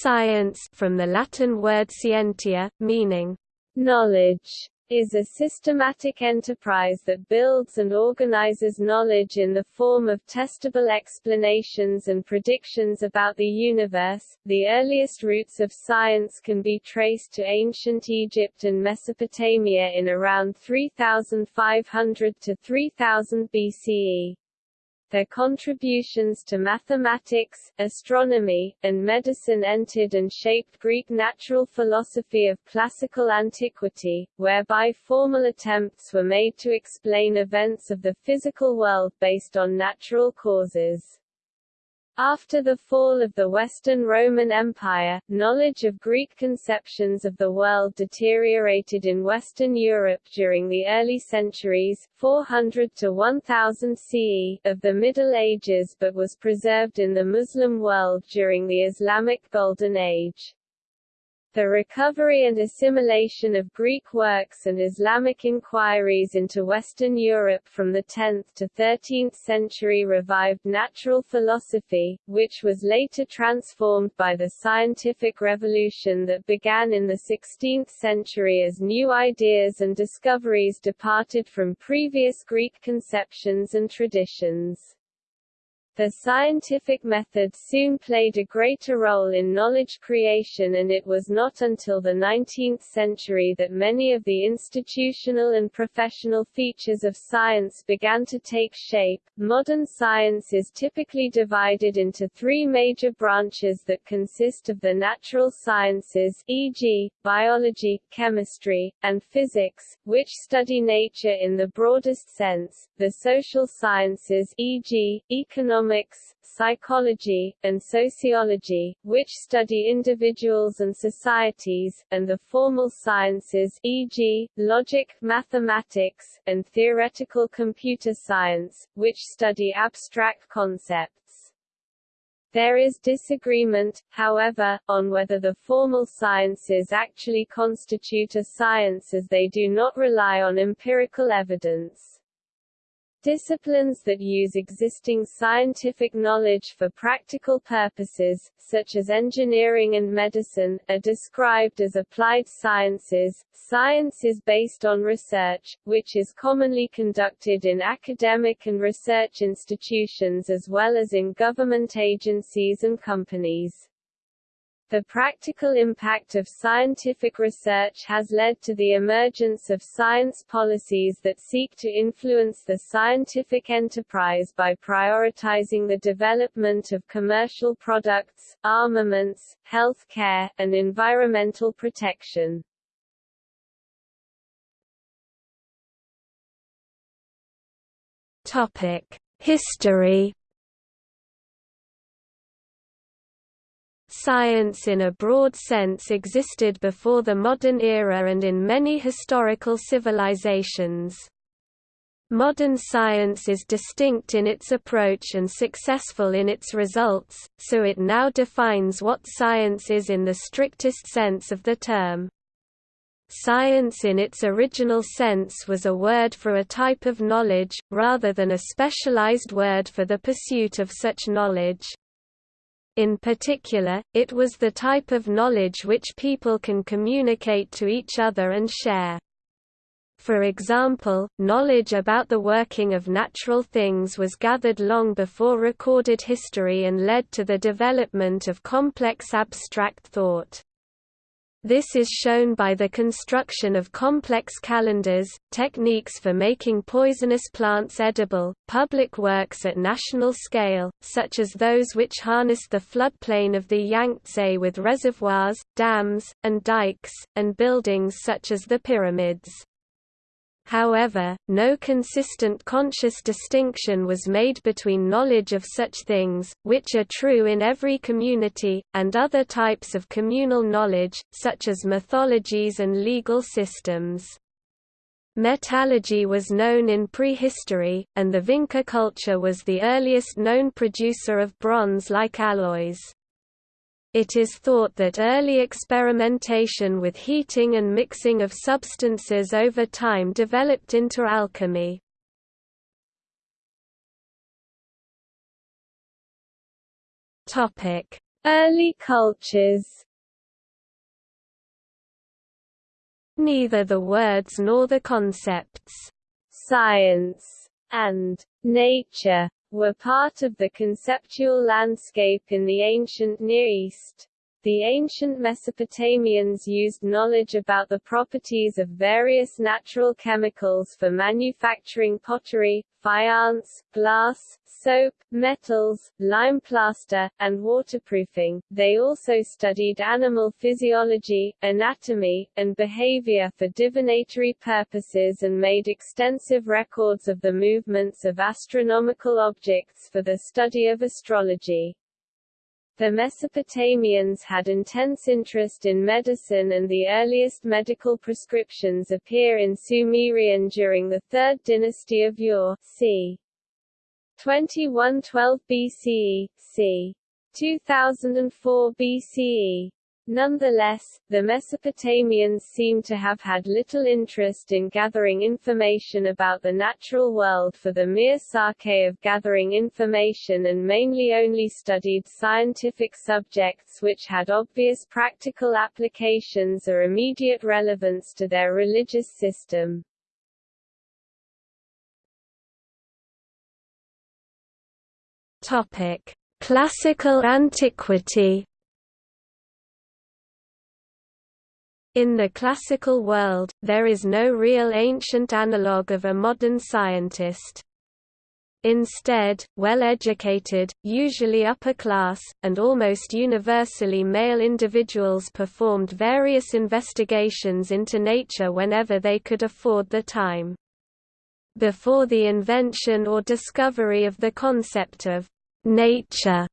Science from the Latin word scientia, meaning knowledge is a systematic enterprise that builds and organizes knowledge in the form of testable explanations and predictions about the universe. The earliest roots of science can be traced to ancient Egypt and Mesopotamia in around 3500 to 3000 BCE. Their contributions to mathematics, astronomy, and medicine entered and shaped Greek natural philosophy of classical antiquity, whereby formal attempts were made to explain events of the physical world based on natural causes. After the fall of the Western Roman Empire, knowledge of Greek conceptions of the world deteriorated in Western Europe during the early centuries 400 to 1000 CE of the Middle Ages but was preserved in the Muslim world during the Islamic Golden Age. The recovery and assimilation of Greek works and Islamic inquiries into Western Europe from the 10th to 13th century revived natural philosophy, which was later transformed by the scientific revolution that began in the 16th century as new ideas and discoveries departed from previous Greek conceptions and traditions. The scientific method soon played a greater role in knowledge creation and it was not until the 19th century that many of the institutional and professional features of science began to take shape. Modern science is typically divided into three major branches that consist of the natural sciences e.g., biology, chemistry, and physics, which study nature in the broadest sense, the social sciences e.g., economics economics, psychology, and sociology, which study individuals and societies, and the formal sciences e.g., logic, mathematics, and theoretical computer science, which study abstract concepts. There is disagreement, however, on whether the formal sciences actually constitute a science as they do not rely on empirical evidence. Disciplines that use existing scientific knowledge for practical purposes, such as engineering and medicine, are described as applied sciences. Science is based on research, which is commonly conducted in academic and research institutions as well as in government agencies and companies. The practical impact of scientific research has led to the emergence of science policies that seek to influence the scientific enterprise by prioritizing the development of commercial products, armaments, health care, and environmental protection. Topic: History Science in a broad sense existed before the modern era and in many historical civilizations. Modern science is distinct in its approach and successful in its results, so it now defines what science is in the strictest sense of the term. Science in its original sense was a word for a type of knowledge, rather than a specialized word for the pursuit of such knowledge. In particular, it was the type of knowledge which people can communicate to each other and share. For example, knowledge about the working of natural things was gathered long before recorded history and led to the development of complex abstract thought. This is shown by the construction of complex calendars, techniques for making poisonous plants edible, public works at national scale, such as those which harness the floodplain of the Yangtze with reservoirs, dams, and dikes, and buildings such as the pyramids. However, no consistent conscious distinction was made between knowledge of such things, which are true in every community, and other types of communal knowledge, such as mythologies and legal systems. Metallurgy was known in prehistory, and the Vinca culture was the earliest known producer of bronze-like alloys. It is thought that early experimentation with heating and mixing of substances over time developed into alchemy. Early cultures Neither the words nor the concepts science and nature were part of the conceptual landscape in the ancient Near East. The ancient Mesopotamians used knowledge about the properties of various natural chemicals for manufacturing pottery, faience, glass, soap, metals, lime plaster, and waterproofing. They also studied animal physiology, anatomy, and behavior for divinatory purposes and made extensive records of the movements of astronomical objects for the study of astrology. The Mesopotamians had intense interest in medicine and the earliest medical prescriptions appear in Sumerian during the Third Dynasty of Ur, c. 2112 BCE, c. 2004 BCE. Nonetheless, the Mesopotamians seem to have had little interest in gathering information about the natural world for the mere sake of gathering information and mainly only studied scientific subjects which had obvious practical applications or immediate relevance to their religious system. Topic: Classical antiquity In the classical world, there is no real ancient analogue of a modern scientist. Instead, well-educated, usually upper class, and almost universally male individuals performed various investigations into nature whenever they could afford the time. Before the invention or discovery of the concept of nature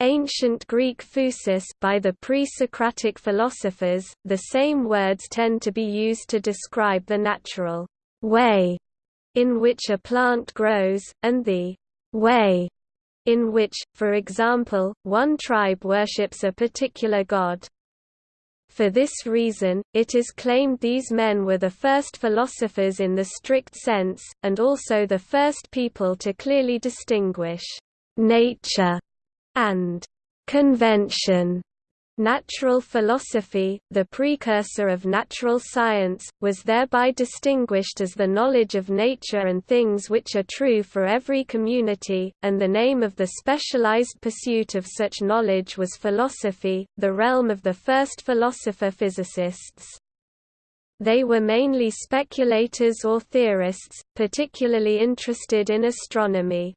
Ancient Greek phusis by the pre-Socratic philosophers, the same words tend to be used to describe the natural way in which a plant grows, and the way in which, for example, one tribe worships a particular god. For this reason, it is claimed these men were the first philosophers in the strict sense, and also the first people to clearly distinguish nature and convention. Natural philosophy, the precursor of natural science, was thereby distinguished as the knowledge of nature and things which are true for every community, and the name of the specialized pursuit of such knowledge was philosophy, the realm of the first philosopher-physicists. They were mainly speculators or theorists, particularly interested in astronomy.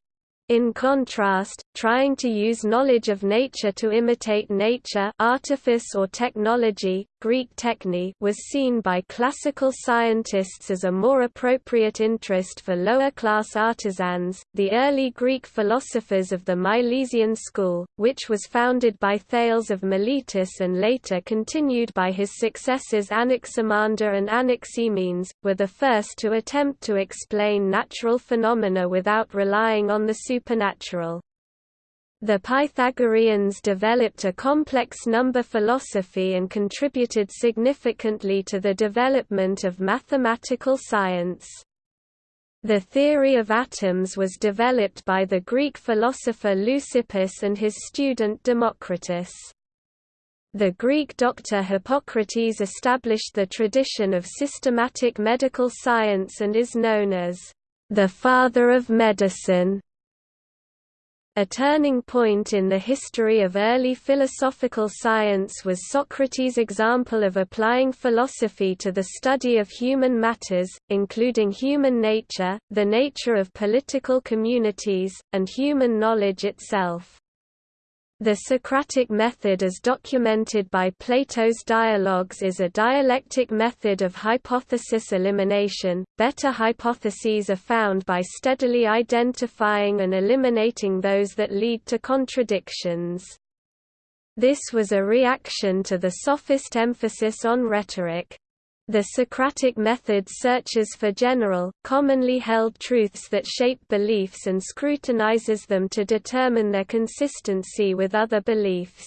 In contrast, trying to use knowledge of nature to imitate nature artifice or technology, Greek techne was seen by classical scientists as a more appropriate interest for lower-class artisans. The early Greek philosophers of the Milesian school, which was founded by Thales of Miletus and later continued by his successors Anaximander and Anaximenes, were the first to attempt to explain natural phenomena without relying on the supernatural. The Pythagoreans developed a complex number philosophy and contributed significantly to the development of mathematical science. The theory of atoms was developed by the Greek philosopher Leucippus and his student Democritus. The Greek doctor Hippocrates established the tradition of systematic medical science and is known as the father of medicine. A turning point in the history of early philosophical science was Socrates' example of applying philosophy to the study of human matters, including human nature, the nature of political communities, and human knowledge itself. The Socratic method as documented by Plato's dialogues is a dialectic method of hypothesis elimination. Better hypotheses are found by steadily identifying and eliminating those that lead to contradictions. This was a reaction to the sophist emphasis on rhetoric. The Socratic method searches for general, commonly held truths that shape beliefs and scrutinizes them to determine their consistency with other beliefs.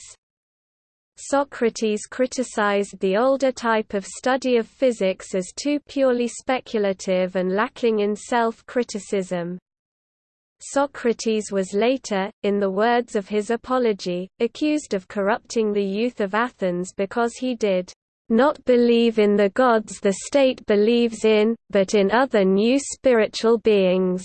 Socrates criticized the older type of study of physics as too purely speculative and lacking in self-criticism. Socrates was later, in the words of his Apology, accused of corrupting the youth of Athens because he did not believe in the gods the state believes in, but in other new spiritual beings.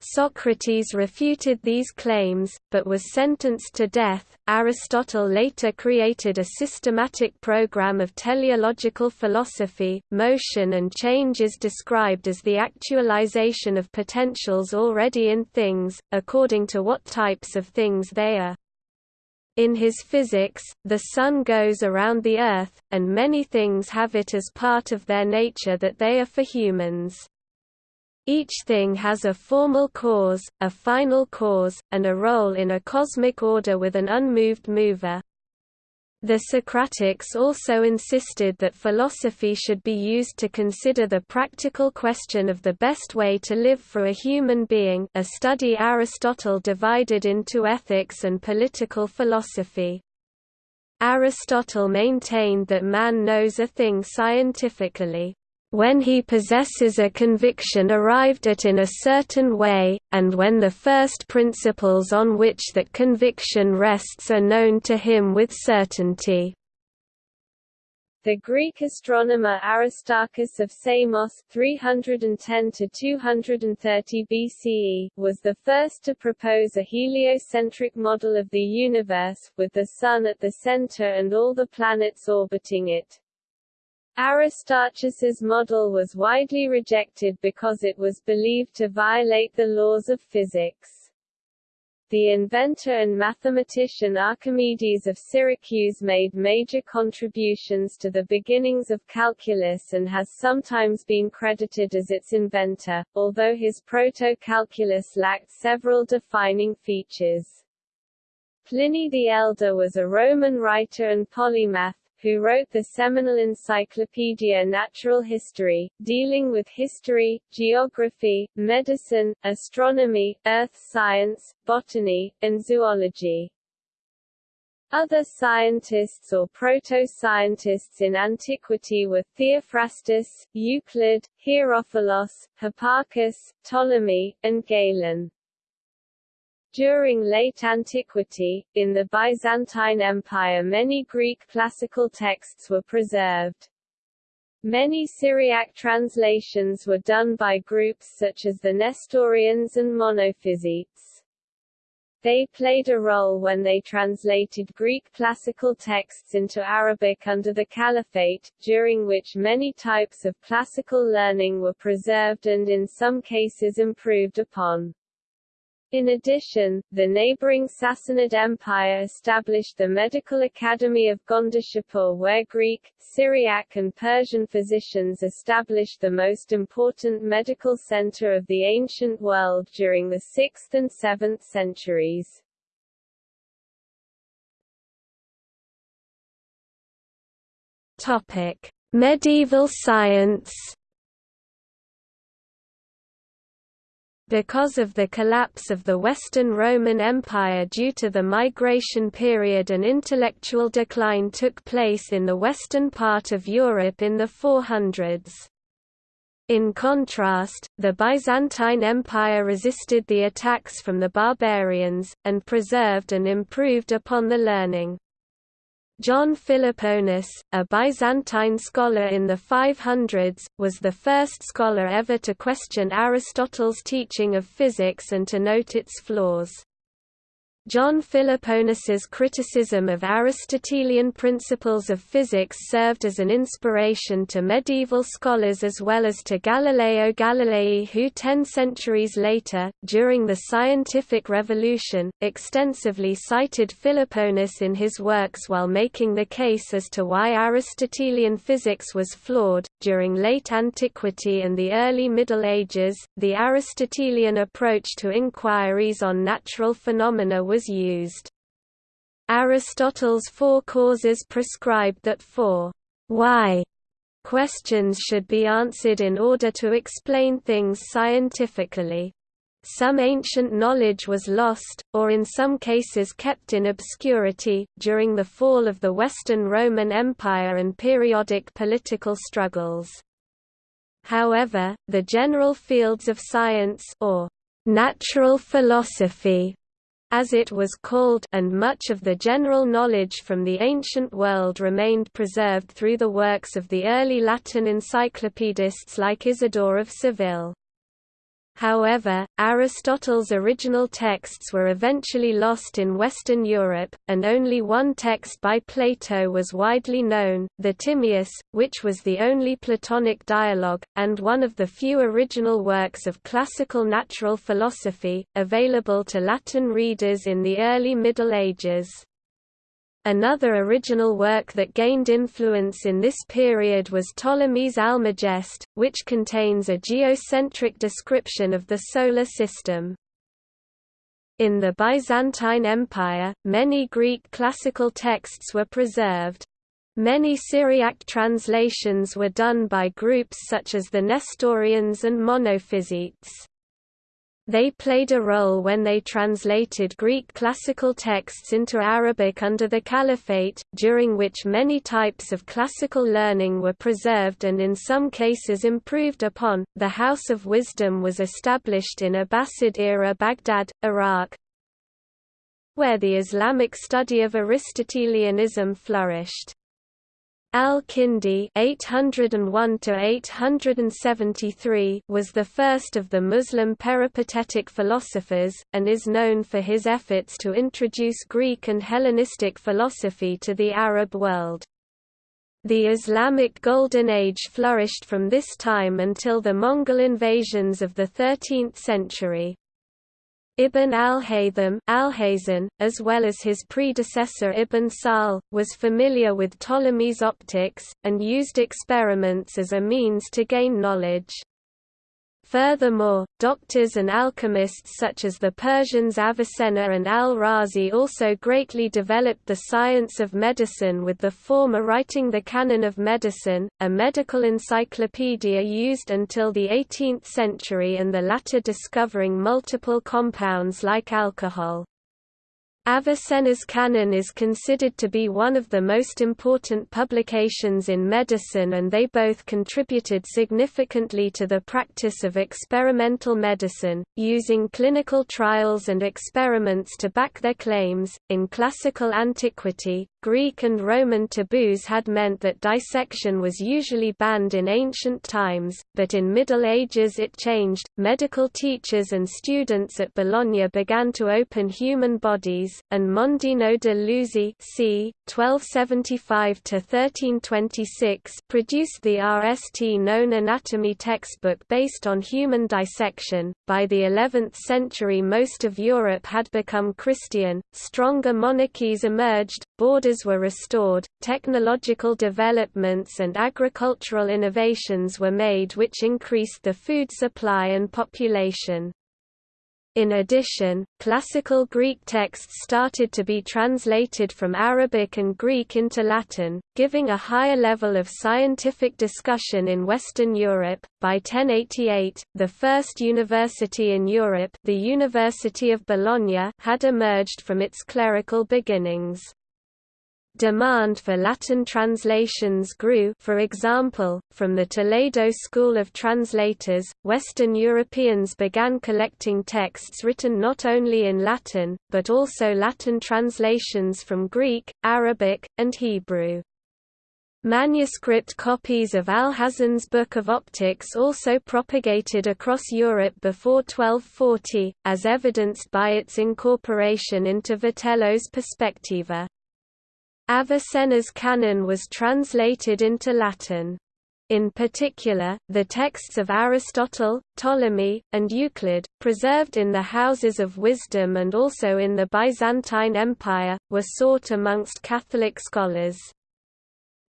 Socrates refuted these claims, but was sentenced to death. Aristotle later created a systematic program of teleological philosophy. Motion and change is described as the actualization of potentials already in things, according to what types of things they are. In his physics, the Sun goes around the Earth, and many things have it as part of their nature that they are for humans. Each thing has a formal cause, a final cause, and a role in a cosmic order with an unmoved mover. The Socratics also insisted that philosophy should be used to consider the practical question of the best way to live for a human being a study Aristotle divided into ethics and political philosophy. Aristotle maintained that man knows a thing scientifically when he possesses a conviction arrived at in a certain way, and when the first principles on which that conviction rests are known to him with certainty. The Greek astronomer Aristarchus of Samos 310 230 BCE was the first to propose a heliocentric model of the universe, with the Sun at the center and all the planets orbiting it. Aristarchus's model was widely rejected because it was believed to violate the laws of physics. The inventor and mathematician Archimedes of Syracuse made major contributions to the beginnings of calculus and has sometimes been credited as its inventor, although his proto-calculus lacked several defining features. Pliny the Elder was a Roman writer and polymath, who wrote the seminal Encyclopaedia Natural History, dealing with history, geography, medicine, astronomy, earth science, botany, and zoology. Other scientists or proto-scientists in antiquity were Theophrastus, Euclid, Herophilos, Hipparchus, Ptolemy, and Galen. During late antiquity, in the Byzantine Empire many Greek classical texts were preserved. Many Syriac translations were done by groups such as the Nestorians and Monophysites. They played a role when they translated Greek classical texts into Arabic under the Caliphate, during which many types of classical learning were preserved and in some cases improved upon. In addition, the neighboring Sassanid Empire established the Medical Academy of Gondishapur where Greek, Syriac and Persian physicians established the most important medical center of the ancient world during the 6th and 7th centuries. Topic: Medieval science Because of the collapse of the Western Roman Empire due to the migration period an intellectual decline took place in the western part of Europe in the 400s. In contrast, the Byzantine Empire resisted the attacks from the barbarians, and preserved and improved upon the learning. John Philoponus, a Byzantine scholar in the 500s, was the first scholar ever to question Aristotle's teaching of physics and to note its flaws. John Philoponus's criticism of Aristotelian principles of physics served as an inspiration to medieval scholars as well as to Galileo Galilei who ten centuries later, during the scientific revolution, extensively cited Philoponus in his works while making the case as to why Aristotelian physics was flawed. During late antiquity and the early Middle Ages, the Aristotelian approach to inquiries on natural phenomena was was used. Aristotle's four causes prescribed that four why questions should be answered in order to explain things scientifically. Some ancient knowledge was lost, or in some cases kept in obscurity, during the fall of the Western Roman Empire and periodic political struggles. However, the general fields of science or natural philosophy, as it was called and much of the general knowledge from the ancient world remained preserved through the works of the early Latin encyclopedists like Isidore of Seville. However, Aristotle's original texts were eventually lost in Western Europe, and only one text by Plato was widely known, the Timaeus, which was the only Platonic dialogue, and one of the few original works of classical natural philosophy, available to Latin readers in the early Middle Ages. Another original work that gained influence in this period was Ptolemy's Almagest, which contains a geocentric description of the Solar System. In the Byzantine Empire, many Greek classical texts were preserved. Many Syriac translations were done by groups such as the Nestorians and Monophysites. They played a role when they translated Greek classical texts into Arabic under the Caliphate, during which many types of classical learning were preserved and in some cases improved upon. The House of Wisdom was established in Abbasid era Baghdad, Iraq, where the Islamic study of Aristotelianism flourished. Al-Kindi (801–873) was the first of the Muslim peripatetic philosophers, and is known for his efforts to introduce Greek and Hellenistic philosophy to the Arab world. The Islamic Golden Age flourished from this time until the Mongol invasions of the 13th century. Ibn al-Haytham as well as his predecessor Ibn Sahl, was familiar with Ptolemy's optics, and used experiments as a means to gain knowledge. Furthermore, doctors and alchemists such as the Persians Avicenna and al-Razi also greatly developed the science of medicine with the former writing the Canon of Medicine, a medical encyclopedia used until the 18th century and the latter discovering multiple compounds like alcohol. Avicenna's canon is considered to be one of the most important publications in medicine and they both contributed significantly to the practice of experimental medicine, using clinical trials and experiments to back their claims. In classical antiquity, Greek and Roman taboos had meant that dissection was usually banned in ancient times, but in Middle Ages it changed. Medical teachers and students at Bologna began to open human bodies, and Mondino de Luzzi c. 1275–1326 produced the RST known anatomy textbook based on human dissection. By the 11th century most of Europe had become Christian, stronger monarchies emerged, borders were restored, technological developments and agricultural innovations were made which increased the food supply and population. In addition, classical Greek texts started to be translated from Arabic and Greek into Latin, giving a higher level of scientific discussion in Western Europe. By 1088, the first university in Europe, the University of Bologna, had emerged from its clerical beginnings. Demand for Latin translations grew for example, from the Toledo School of Translators, Western Europeans began collecting texts written not only in Latin, but also Latin translations from Greek, Arabic, and Hebrew. Manuscript copies of Alhazen's Book of Optics also propagated across Europe before 1240, as evidenced by its incorporation into Witelo's Perspectiva. Avicenna's canon was translated into Latin. In particular, the texts of Aristotle, Ptolemy, and Euclid, preserved in the Houses of Wisdom and also in the Byzantine Empire, were sought amongst Catholic scholars.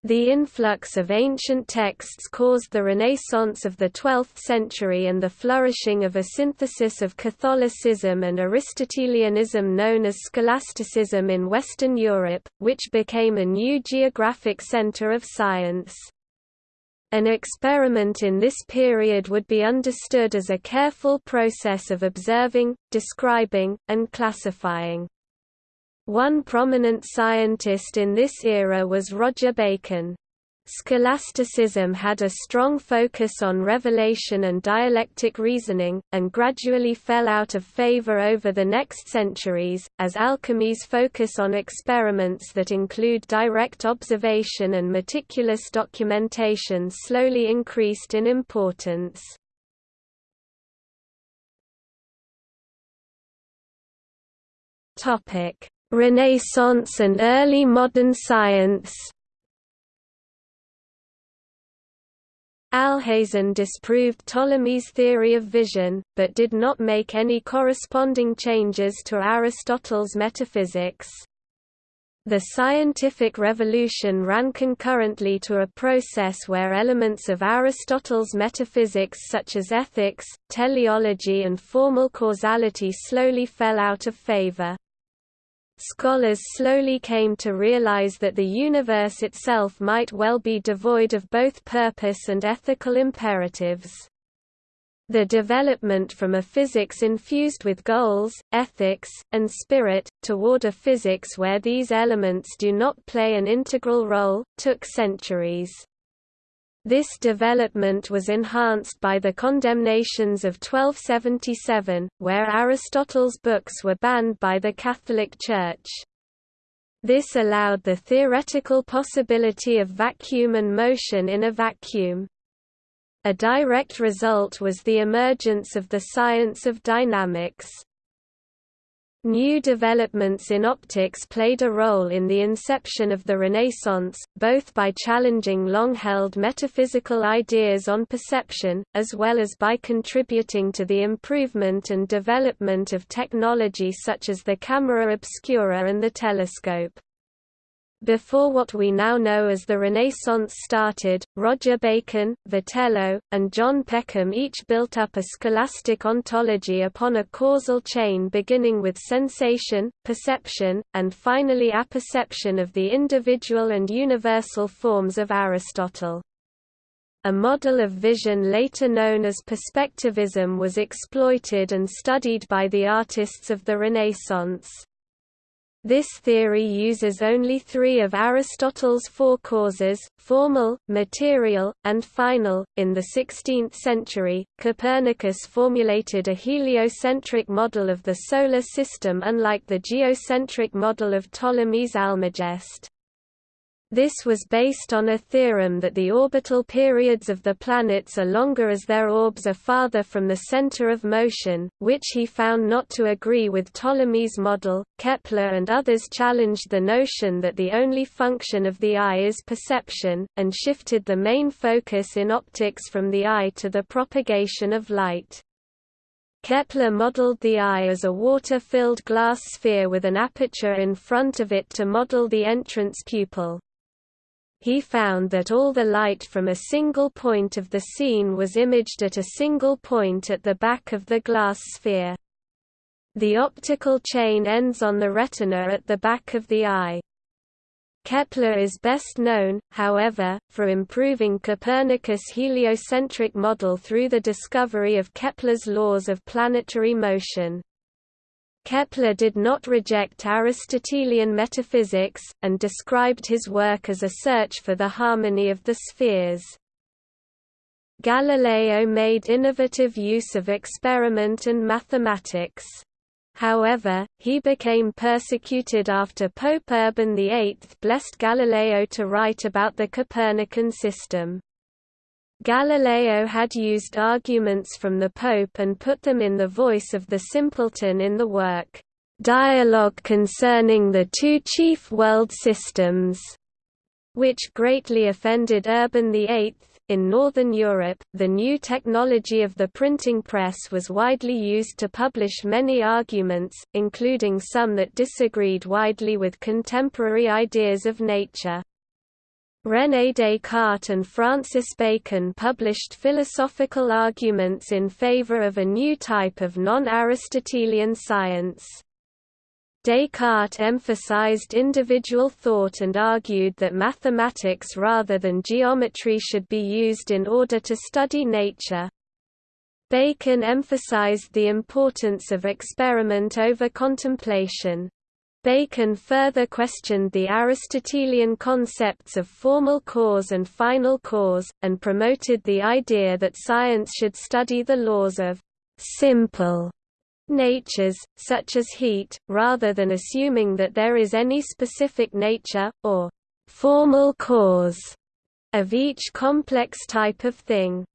The influx of ancient texts caused the Renaissance of the 12th century and the flourishing of a synthesis of Catholicism and Aristotelianism known as scholasticism in Western Europe, which became a new geographic center of science. An experiment in this period would be understood as a careful process of observing, describing, and classifying. One prominent scientist in this era was Roger Bacon. Scholasticism had a strong focus on revelation and dialectic reasoning, and gradually fell out of favor over the next centuries, as alchemy's focus on experiments that include direct observation and meticulous documentation slowly increased in importance. Renaissance and early modern science Alhazen disproved Ptolemy's theory of vision, but did not make any corresponding changes to Aristotle's metaphysics. The scientific revolution ran concurrently to a process where elements of Aristotle's metaphysics such as ethics, teleology and formal causality slowly fell out of favor. Scholars slowly came to realize that the universe itself might well be devoid of both purpose and ethical imperatives. The development from a physics infused with goals, ethics, and spirit, toward a physics where these elements do not play an integral role, took centuries. This development was enhanced by the condemnations of 1277, where Aristotle's books were banned by the Catholic Church. This allowed the theoretical possibility of vacuum and motion in a vacuum. A direct result was the emergence of the science of dynamics. New developments in optics played a role in the inception of the Renaissance, both by challenging long-held metaphysical ideas on perception, as well as by contributing to the improvement and development of technology such as the camera obscura and the telescope. Before what we now know as the Renaissance started, Roger Bacon, Witelo, and John Peckham each built up a scholastic ontology upon a causal chain beginning with sensation, perception, and finally apperception of the individual and universal forms of Aristotle. A model of vision later known as perspectivism was exploited and studied by the artists of the Renaissance. This theory uses only three of Aristotle's four causes, formal, material, and final. In the 16th century, Copernicus formulated a heliocentric model of the Solar System unlike the geocentric model of Ptolemy's Almagest. This was based on a theorem that the orbital periods of the planets are longer as their orbs are farther from the center of motion, which he found not to agree with Ptolemy's model. Kepler and others challenged the notion that the only function of the eye is perception, and shifted the main focus in optics from the eye to the propagation of light. Kepler modeled the eye as a water-filled glass sphere with an aperture in front of it to model the entrance pupil he found that all the light from a single point of the scene was imaged at a single point at the back of the glass sphere. The optical chain ends on the retina at the back of the eye. Kepler is best known, however, for improving Copernicus' heliocentric model through the discovery of Kepler's laws of planetary motion. Kepler did not reject Aristotelian metaphysics, and described his work as a search for the harmony of the spheres. Galileo made innovative use of experiment and mathematics. However, he became persecuted after Pope Urban VIII blessed Galileo to write about the Copernican system. Galileo had used arguments from the Pope and put them in the voice of the simpleton in the work, "'Dialogue Concerning the Two Chief World Systems' which greatly offended Urban VIII. In Northern Europe, the new technology of the printing press was widely used to publish many arguments, including some that disagreed widely with contemporary ideas of nature. René Descartes and Francis Bacon published philosophical arguments in favor of a new type of non-Aristotelian science. Descartes emphasized individual thought and argued that mathematics rather than geometry should be used in order to study nature. Bacon emphasized the importance of experiment over contemplation. Bacon further questioned the Aristotelian concepts of formal cause and final cause, and promoted the idea that science should study the laws of simple natures, such as heat, rather than assuming that there is any specific nature, or formal cause, of each complex type of thing.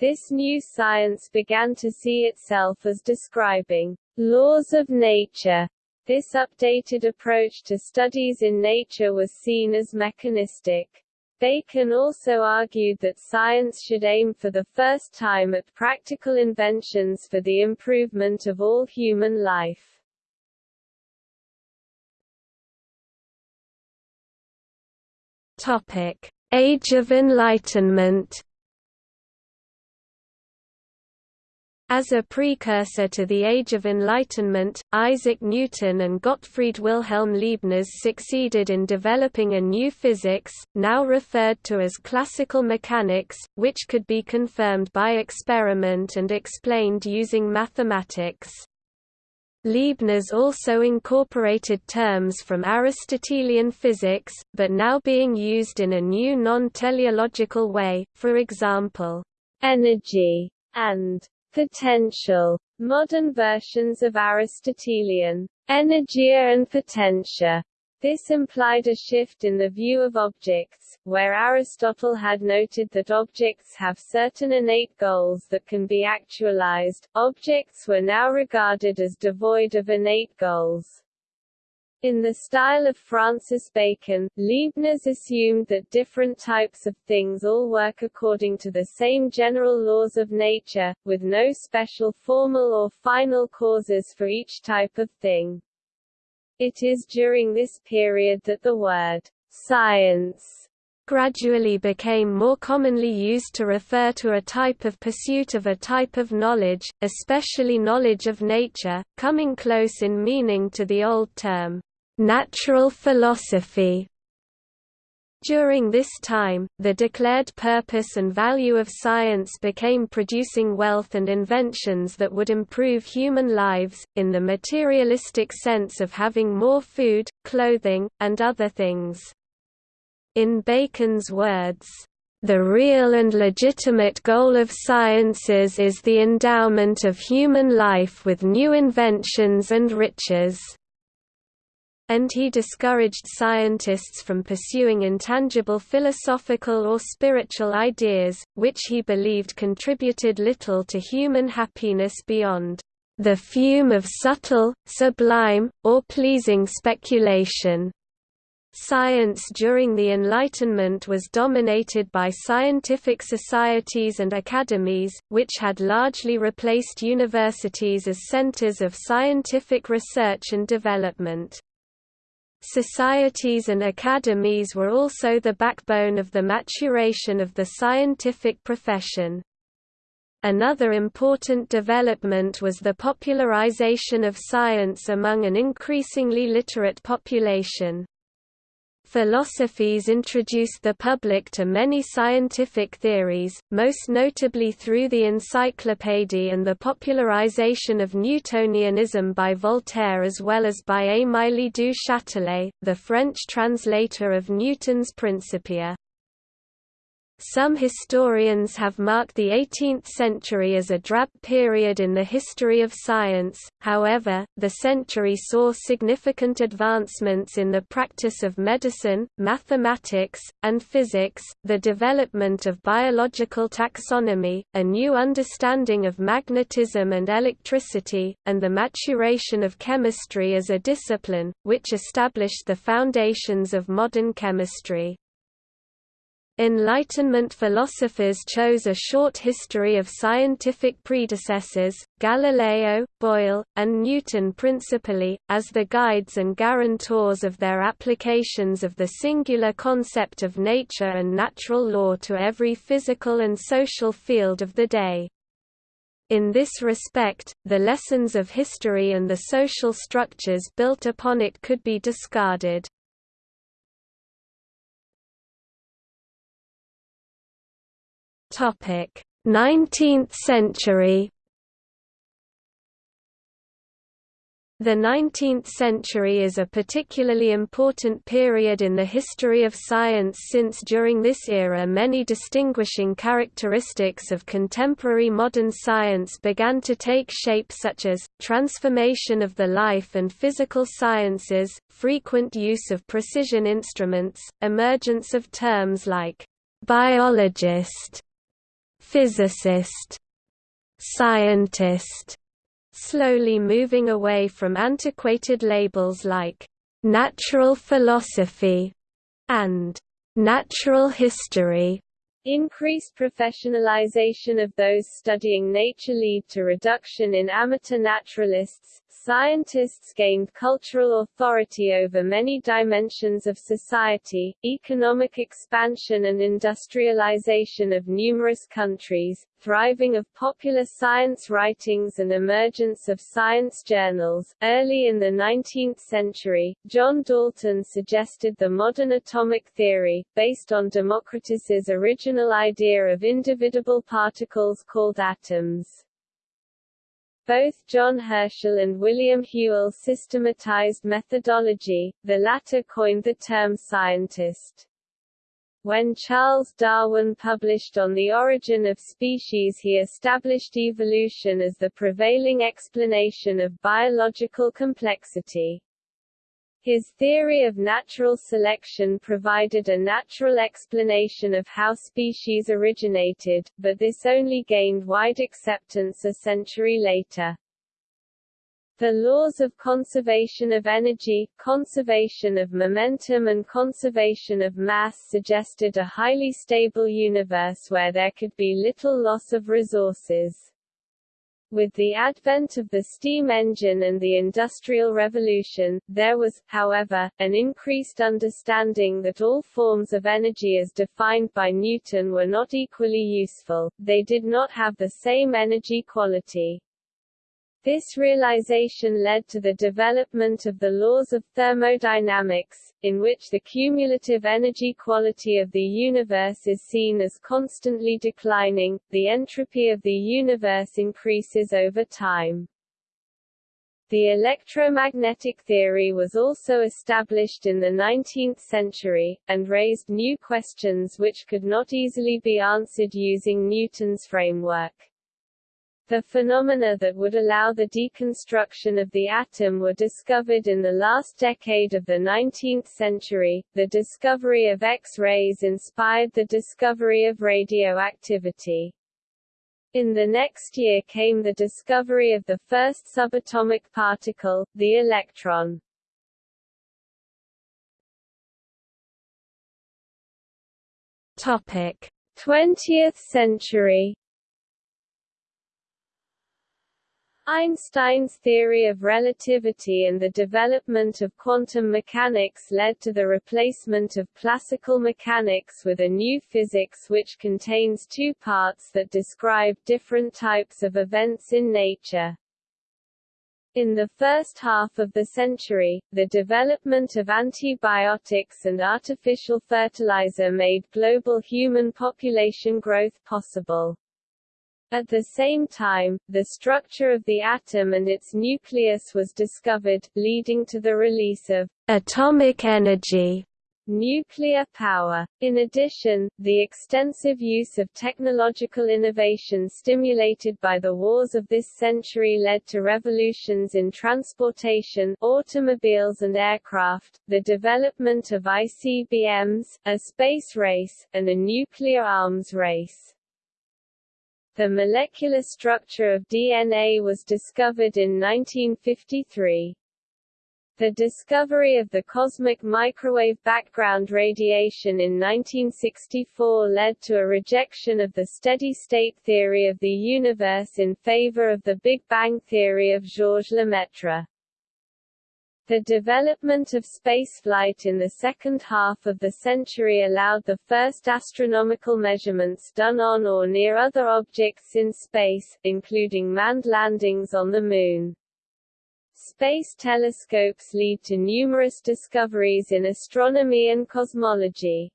This new science began to see itself as describing laws of nature this updated approach to studies in nature was seen as mechanistic. Bacon also argued that science should aim for the first time at practical inventions for the improvement of all human life. Topic: Age of Enlightenment As a precursor to the Age of Enlightenment, Isaac Newton and Gottfried Wilhelm Leibniz succeeded in developing a new physics, now referred to as classical mechanics, which could be confirmed by experiment and explained using mathematics. Leibniz also incorporated terms from Aristotelian physics, but now being used in a new non-teleological way, for example, energy and Potential. Modern versions of Aristotelian energia and potentia this implied a shift in the view of objects, where Aristotle had noted that objects have certain innate goals that can be actualized, objects were now regarded as devoid of innate goals. In the style of Francis Bacon, Leibniz assumed that different types of things all work according to the same general laws of nature, with no special formal or final causes for each type of thing. It is during this period that the word science gradually became more commonly used to refer to a type of pursuit of a type of knowledge, especially knowledge of nature, coming close in meaning to the old term natural philosophy. During this time, the declared purpose and value of science became producing wealth and inventions that would improve human lives, in the materialistic sense of having more food, clothing, and other things. In Bacon's words, the real and legitimate goal of sciences is the endowment of human life with new inventions and riches and he discouraged scientists from pursuing intangible philosophical or spiritual ideas, which he believed contributed little to human happiness beyond the fume of subtle, sublime, or pleasing speculation. Science during the Enlightenment was dominated by scientific societies and academies, which had largely replaced universities as centers of scientific research and development. Societies and academies were also the backbone of the maturation of the scientific profession. Another important development was the popularization of science among an increasingly literate population. Philosophes introduced the public to many scientific theories, most notably through the Encyclopédie and the popularization of Newtonianism by Voltaire as well as by Émilie du Châtelet, the French translator of Newton's Principia. Some historians have marked the 18th century as a drab period in the history of science, however, the century saw significant advancements in the practice of medicine, mathematics, and physics, the development of biological taxonomy, a new understanding of magnetism and electricity, and the maturation of chemistry as a discipline, which established the foundations of modern chemistry. Enlightenment philosophers chose a short history of scientific predecessors, Galileo, Boyle, and Newton principally, as the guides and guarantors of their applications of the singular concept of nature and natural law to every physical and social field of the day. In this respect, the lessons of history and the social structures built upon it could be discarded. Topic: 19th century. The 19th century is a particularly important period in the history of science since during this era many distinguishing characteristics of contemporary modern science began to take shape such as, transformation of the life and physical sciences, frequent use of precision instruments, emergence of terms like biologist, physicist, scientist, slowly moving away from antiquated labels like «natural philosophy» and «natural history». Increased professionalization of those studying nature lead to reduction in amateur naturalists, Scientists gained cultural authority over many dimensions of society, economic expansion and industrialization of numerous countries, thriving of popular science writings and emergence of science journals. Early in the 19th century, John Dalton suggested the modern atomic theory, based on Democritus's original idea of indivisible particles called atoms. Both John Herschel and William Whewell systematized methodology, the latter coined the term scientist. When Charles Darwin published On the Origin of Species he established evolution as the prevailing explanation of biological complexity. His theory of natural selection provided a natural explanation of how species originated, but this only gained wide acceptance a century later. The laws of conservation of energy, conservation of momentum and conservation of mass suggested a highly stable universe where there could be little loss of resources. With the advent of the steam engine and the Industrial Revolution, there was, however, an increased understanding that all forms of energy as defined by Newton were not equally useful, they did not have the same energy quality. This realization led to the development of the laws of thermodynamics, in which the cumulative energy quality of the universe is seen as constantly declining, the entropy of the universe increases over time. The electromagnetic theory was also established in the 19th century, and raised new questions which could not easily be answered using Newton's framework. The phenomena that would allow the deconstruction of the atom were discovered in the last decade of the 19th century. The discovery of X-rays inspired the discovery of radioactivity. In the next year came the discovery of the first subatomic particle, the electron. Topic: 20th century Einstein's theory of relativity and the development of quantum mechanics led to the replacement of classical mechanics with a new physics which contains two parts that describe different types of events in nature. In the first half of the century, the development of antibiotics and artificial fertilizer made global human population growth possible. At the same time, the structure of the atom and its nucleus was discovered, leading to the release of atomic energy nuclear power. In addition, the extensive use of technological innovation stimulated by the wars of this century led to revolutions in transportation, automobiles and aircraft, the development of ICBMs, a space race, and a nuclear arms race. The molecular structure of DNA was discovered in 1953. The discovery of the cosmic microwave background radiation in 1964 led to a rejection of the steady-state theory of the universe in favor of the Big Bang theory of Georges Lemaitre. The development of spaceflight in the second half of the century allowed the first astronomical measurements done on or near other objects in space, including manned landings on the Moon. Space telescopes lead to numerous discoveries in astronomy and cosmology.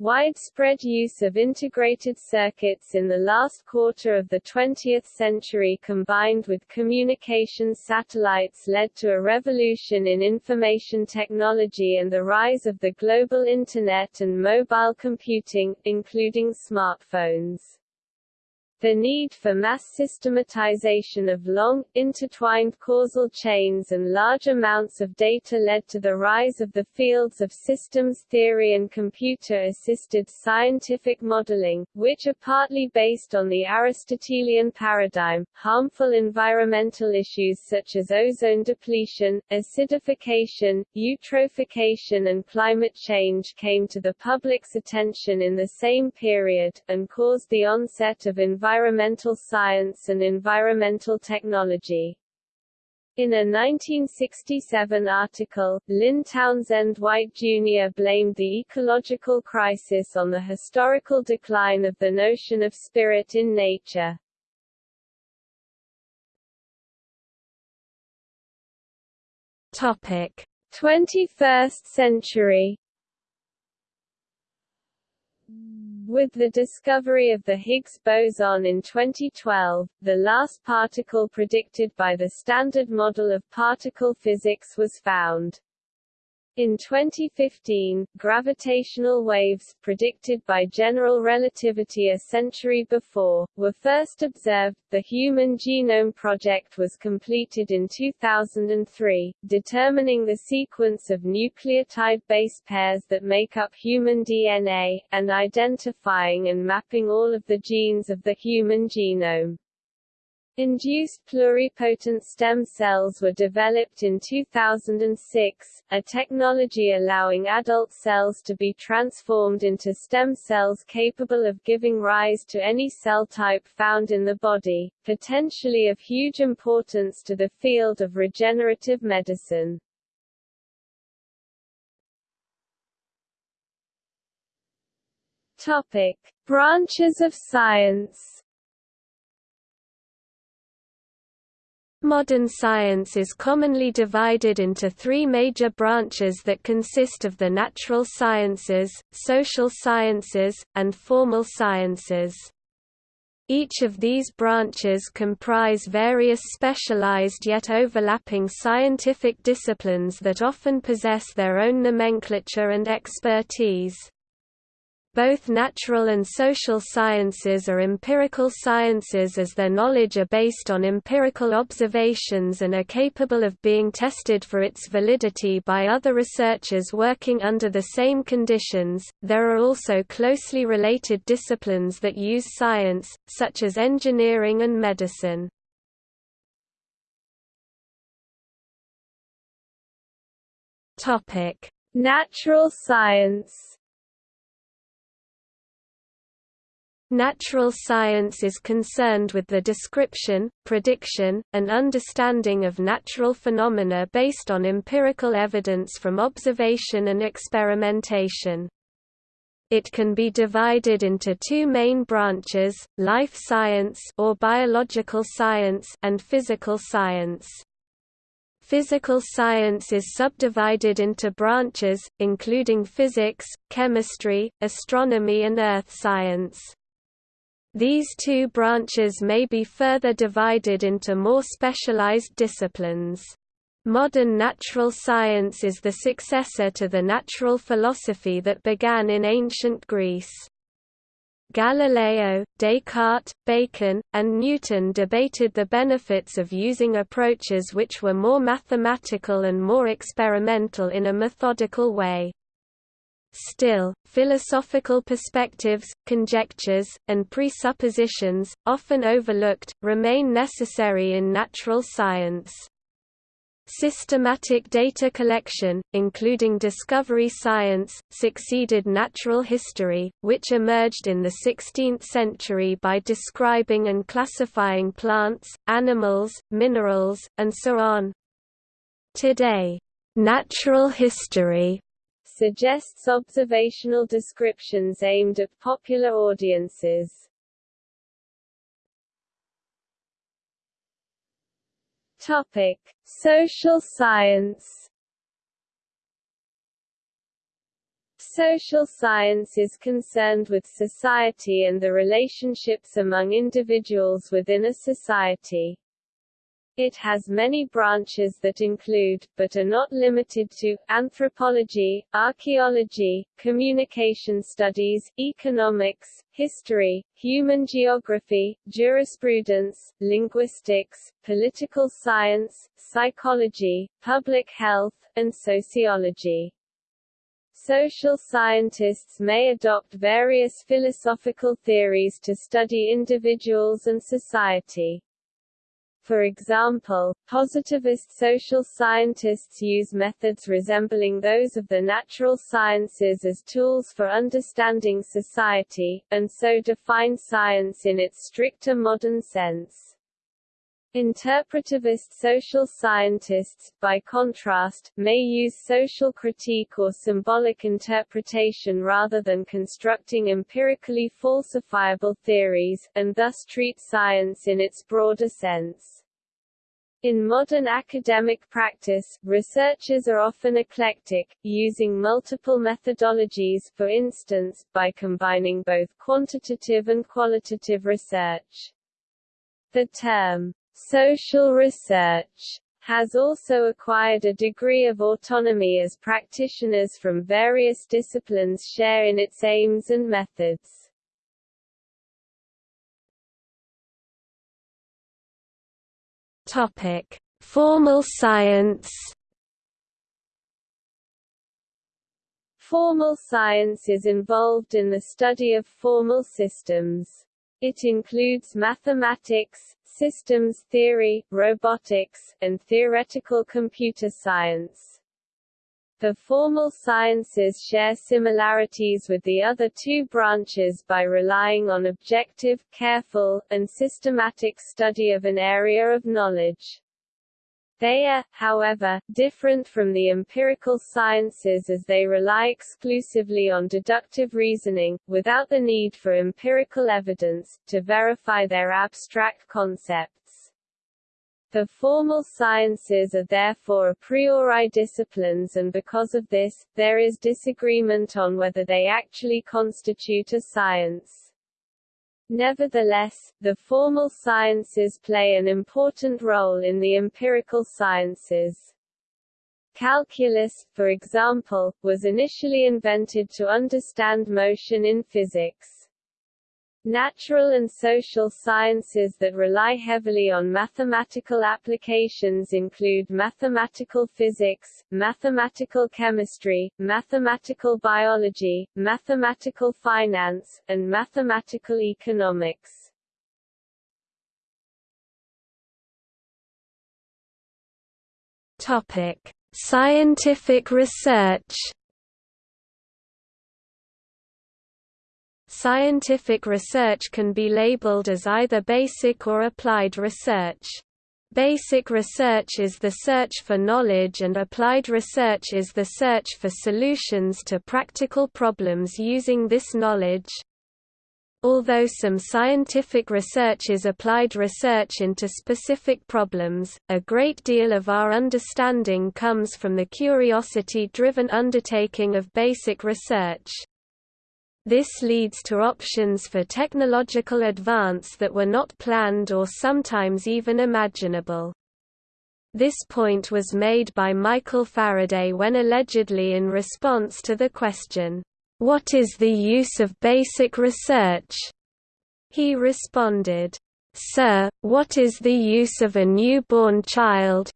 Widespread use of integrated circuits in the last quarter of the 20th century combined with communication satellites led to a revolution in information technology and the rise of the global Internet and mobile computing, including smartphones. The need for mass systematization of long, intertwined causal chains and large amounts of data led to the rise of the fields of systems theory and computer-assisted scientific modeling, which are partly based on the Aristotelian paradigm. Harmful environmental issues such as ozone depletion, acidification, eutrophication and climate change came to the public's attention in the same period, and caused the onset of environmental environmental science and environmental technology. In a 1967 article, Lynn Townsend White Jr. blamed the ecological crisis on the historical decline of the notion of spirit in nature. Topic: 21st century With the discovery of the Higgs boson in 2012, the last particle predicted by the Standard Model of Particle Physics was found. In 2015, gravitational waves, predicted by general relativity a century before, were first observed. The Human Genome Project was completed in 2003, determining the sequence of nucleotide base pairs that make up human DNA, and identifying and mapping all of the genes of the human genome. Induced pluripotent stem cells were developed in 2006, a technology allowing adult cells to be transformed into stem cells capable of giving rise to any cell type found in the body, potentially of huge importance to the field of regenerative medicine. Topic: Branches of science Modern science is commonly divided into three major branches that consist of the natural sciences, social sciences, and formal sciences. Each of these branches comprise various specialized yet overlapping scientific disciplines that often possess their own nomenclature and expertise. Both natural and social sciences are empirical sciences as their knowledge are based on empirical observations and are capable of being tested for its validity by other researchers working under the same conditions. There are also closely related disciplines that use science, such as engineering and medicine. Topic: Natural science Natural science is concerned with the description, prediction, and understanding of natural phenomena based on empirical evidence from observation and experimentation. It can be divided into two main branches, life science or biological science and physical science. Physical science is subdivided into branches, including physics, chemistry, astronomy and earth science. These two branches may be further divided into more specialized disciplines. Modern natural science is the successor to the natural philosophy that began in ancient Greece. Galileo, Descartes, Bacon, and Newton debated the benefits of using approaches which were more mathematical and more experimental in a methodical way. Still, philosophical perspectives, conjectures, and presuppositions, often overlooked, remain necessary in natural science. Systematic data collection, including discovery science, succeeded natural history, which emerged in the 16th century by describing and classifying plants, animals, minerals, and so on. Today, natural history suggests observational descriptions aimed at popular audiences. Topic: Social science Social science is concerned with society and the relationships among individuals within a society. It has many branches that include, but are not limited to, anthropology, archaeology, communication studies, economics, history, human geography, jurisprudence, linguistics, political science, psychology, public health, and sociology. Social scientists may adopt various philosophical theories to study individuals and society. For example, positivist social scientists use methods resembling those of the natural sciences as tools for understanding society, and so define science in its stricter modern sense. Interpretivist social scientists, by contrast, may use social critique or symbolic interpretation rather than constructing empirically falsifiable theories, and thus treat science in its broader sense. In modern academic practice, researchers are often eclectic, using multiple methodologies for instance, by combining both quantitative and qualitative research. The term Social research has also acquired a degree of autonomy as practitioners from various disciplines share in its aims and methods. Topic: Formal science. Formal science is involved in the study of formal systems. It includes mathematics, systems theory, robotics, and theoretical computer science. The formal sciences share similarities with the other two branches by relying on objective, careful, and systematic study of an area of knowledge. They are, however, different from the empirical sciences as they rely exclusively on deductive reasoning, without the need for empirical evidence, to verify their abstract concepts. The formal sciences are therefore a priori disciplines and because of this, there is disagreement on whether they actually constitute a science. Nevertheless, the formal sciences play an important role in the empirical sciences. Calculus, for example, was initially invented to understand motion in physics. Natural and social sciences that rely heavily on mathematical applications include mathematical physics, mathematical chemistry, mathematical biology, mathematical finance, and mathematical economics. Topic: Scientific research Scientific research can be labeled as either basic or applied research. Basic research is the search for knowledge and applied research is the search for solutions to practical problems using this knowledge. Although some scientific research is applied research into specific problems, a great deal of our understanding comes from the curiosity-driven undertaking of basic research. This leads to options for technological advance that were not planned or sometimes even imaginable. This point was made by Michael Faraday when allegedly in response to the question, "'What is the use of basic research?' he responded, "'Sir, what is the use of a newborn child,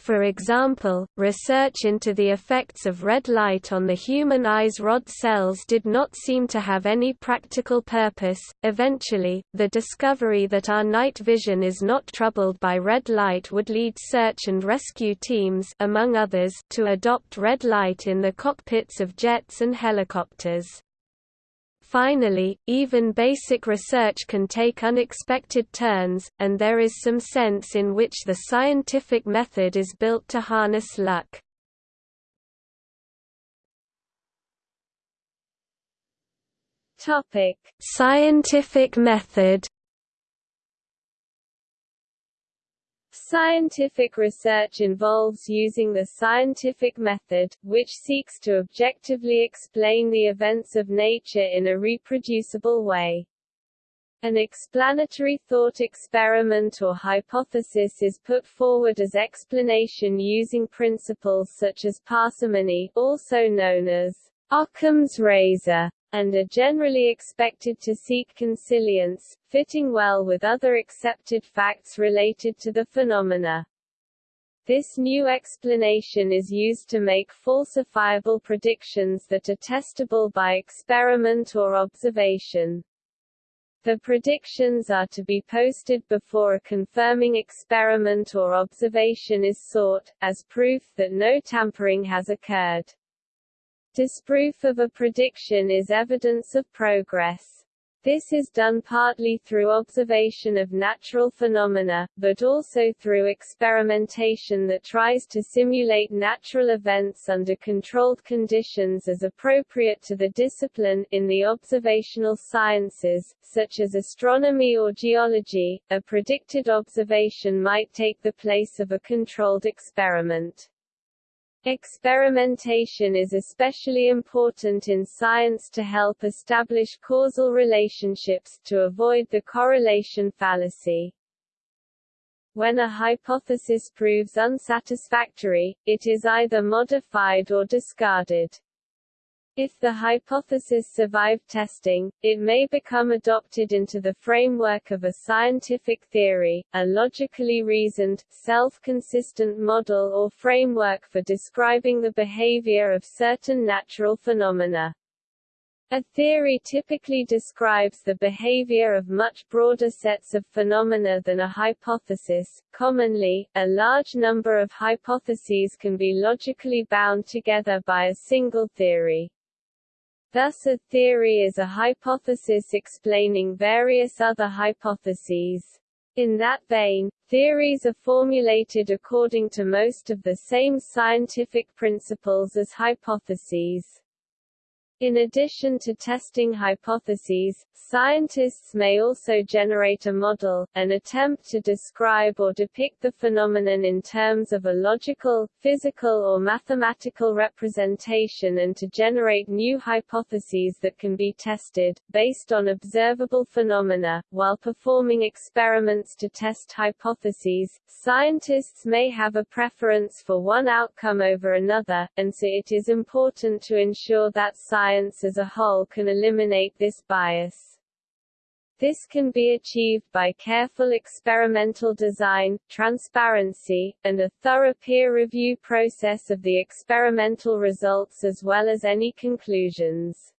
for example, research into the effects of red light on the human eye's rod cells did not seem to have any practical purpose. Eventually, the discovery that our night vision is not troubled by red light would lead search and rescue teams among others to adopt red light in the cockpits of jets and helicopters. Finally, even basic research can take unexpected turns, and there is some sense in which the scientific method is built to harness luck. Topic: Scientific method Scientific research involves using the scientific method, which seeks to objectively explain the events of nature in a reproducible way. An explanatory thought experiment or hypothesis is put forward as explanation using principles such as parsimony also known as Occam's razor, and are generally expected to seek consilience, fitting well with other accepted facts related to the phenomena. This new explanation is used to make falsifiable predictions that are testable by experiment or observation. The predictions are to be posted before a confirming experiment or observation is sought, as proof that no tampering has occurred. Disproof of a prediction is evidence of progress. This is done partly through observation of natural phenomena, but also through experimentation that tries to simulate natural events under controlled conditions as appropriate to the discipline. In the observational sciences, such as astronomy or geology, a predicted observation might take the place of a controlled experiment. Experimentation is especially important in science to help establish causal relationships, to avoid the correlation fallacy. When a hypothesis proves unsatisfactory, it is either modified or discarded. If the hypothesis survived testing, it may become adopted into the framework of a scientific theory, a logically reasoned, self-consistent model or framework for describing the behavior of certain natural phenomena. A theory typically describes the behavior of much broader sets of phenomena than a hypothesis. Commonly, a large number of hypotheses can be logically bound together by a single theory. Thus a theory is a hypothesis explaining various other hypotheses. In that vein, theories are formulated according to most of the same scientific principles as hypotheses. In addition to testing hypotheses, scientists may also generate a model, an attempt to describe or depict the phenomenon in terms of a logical, physical or mathematical representation and to generate new hypotheses that can be tested, based on observable phenomena. While performing experiments to test hypotheses, scientists may have a preference for one outcome over another, and so it is important to ensure that science science as a whole can eliminate this bias. This can be achieved by careful experimental design, transparency, and a thorough peer review process of the experimental results as well as any conclusions.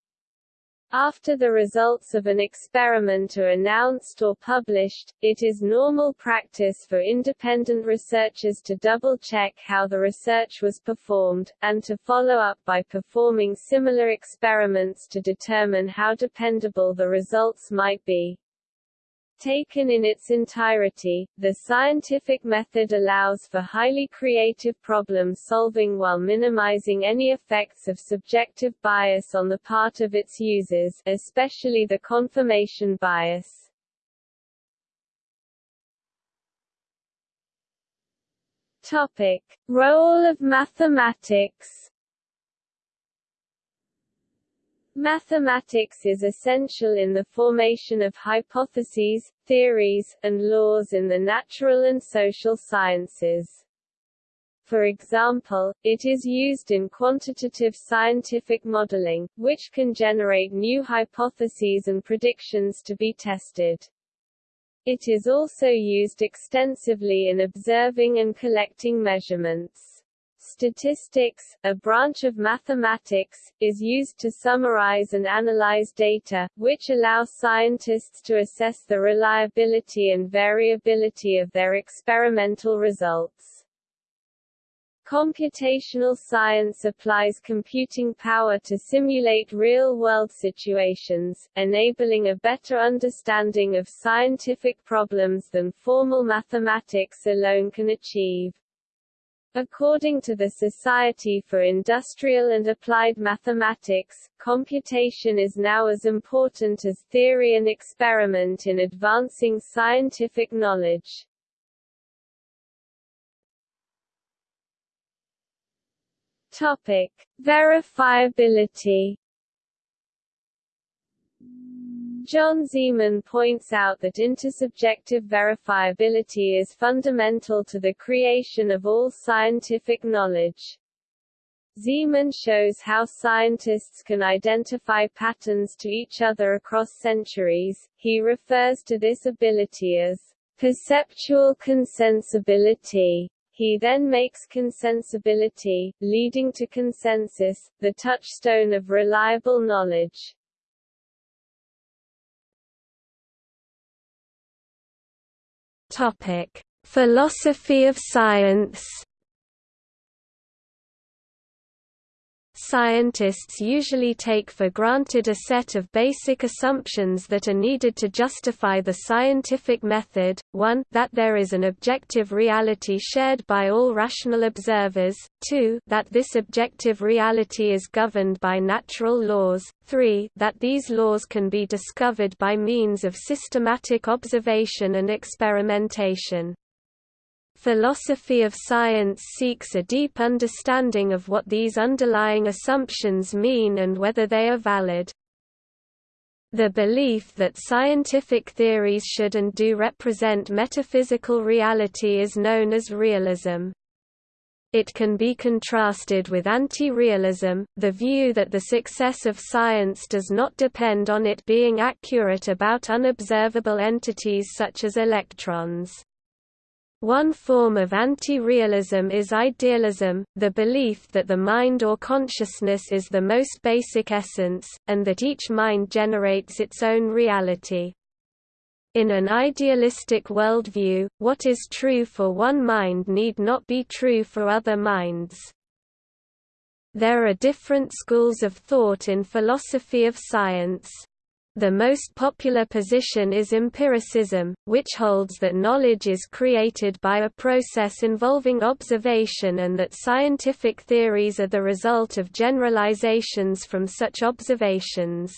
After the results of an experiment are announced or published, it is normal practice for independent researchers to double-check how the research was performed, and to follow up by performing similar experiments to determine how dependable the results might be. Taken in its entirety, the scientific method allows for highly creative problem solving while minimizing any effects of subjective bias on the part of its users, especially the confirmation bias. Topic: Role of mathematics Mathematics is essential in the formation of hypotheses, theories, and laws in the natural and social sciences. For example, it is used in quantitative scientific modeling, which can generate new hypotheses and predictions to be tested. It is also used extensively in observing and collecting measurements. Statistics, a branch of mathematics, is used to summarize and analyze data, which allows scientists to assess the reliability and variability of their experimental results. Computational science applies computing power to simulate real-world situations, enabling a better understanding of scientific problems than formal mathematics alone can achieve. According to the Society for Industrial and Applied Mathematics, computation is now as important as theory and experiment in advancing scientific knowledge. Topic: Verifiability John Ziman points out that intersubjective verifiability is fundamental to the creation of all scientific knowledge. Ziman shows how scientists can identify patterns to each other across centuries. He refers to this ability as perceptual consensibility. He then makes consensibility, leading to consensus, the touchstone of reliable knowledge. Topic: Philosophy of science Scientists usually take for granted a set of basic assumptions that are needed to justify the scientific method, 1 that there is an objective reality shared by all rational observers, 2 that this objective reality is governed by natural laws, 3 that these laws can be discovered by means of systematic observation and experimentation. Philosophy of science seeks a deep understanding of what these underlying assumptions mean and whether they are valid. The belief that scientific theories should and do represent metaphysical reality is known as realism. It can be contrasted with anti-realism, the view that the success of science does not depend on it being accurate about unobservable entities such as electrons. One form of anti-realism is idealism, the belief that the mind or consciousness is the most basic essence, and that each mind generates its own reality. In an idealistic worldview, what is true for one mind need not be true for other minds. There are different schools of thought in philosophy of science. The most popular position is empiricism, which holds that knowledge is created by a process involving observation and that scientific theories are the result of generalizations from such observations.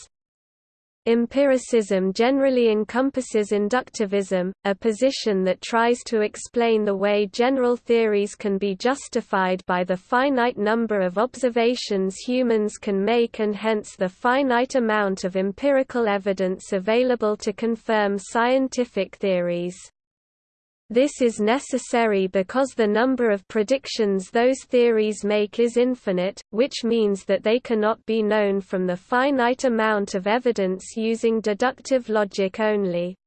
Empiricism generally encompasses inductivism, a position that tries to explain the way general theories can be justified by the finite number of observations humans can make and hence the finite amount of empirical evidence available to confirm scientific theories. This is necessary because the number of predictions those theories make is infinite, which means that they cannot be known from the finite amount of evidence using deductive logic only.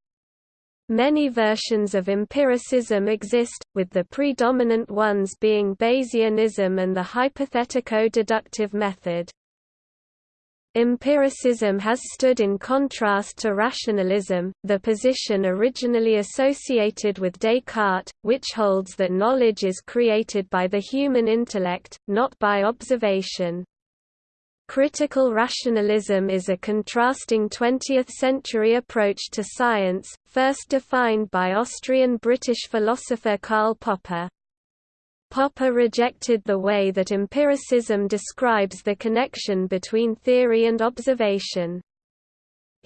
Many versions of empiricism exist, with the predominant ones being Bayesianism and the hypothetico-deductive method. Empiricism has stood in contrast to rationalism, the position originally associated with Descartes, which holds that knowledge is created by the human intellect, not by observation. Critical rationalism is a contrasting 20th-century approach to science, first defined by Austrian-British philosopher Karl Popper. Popper rejected the way that empiricism describes the connection between theory and observation.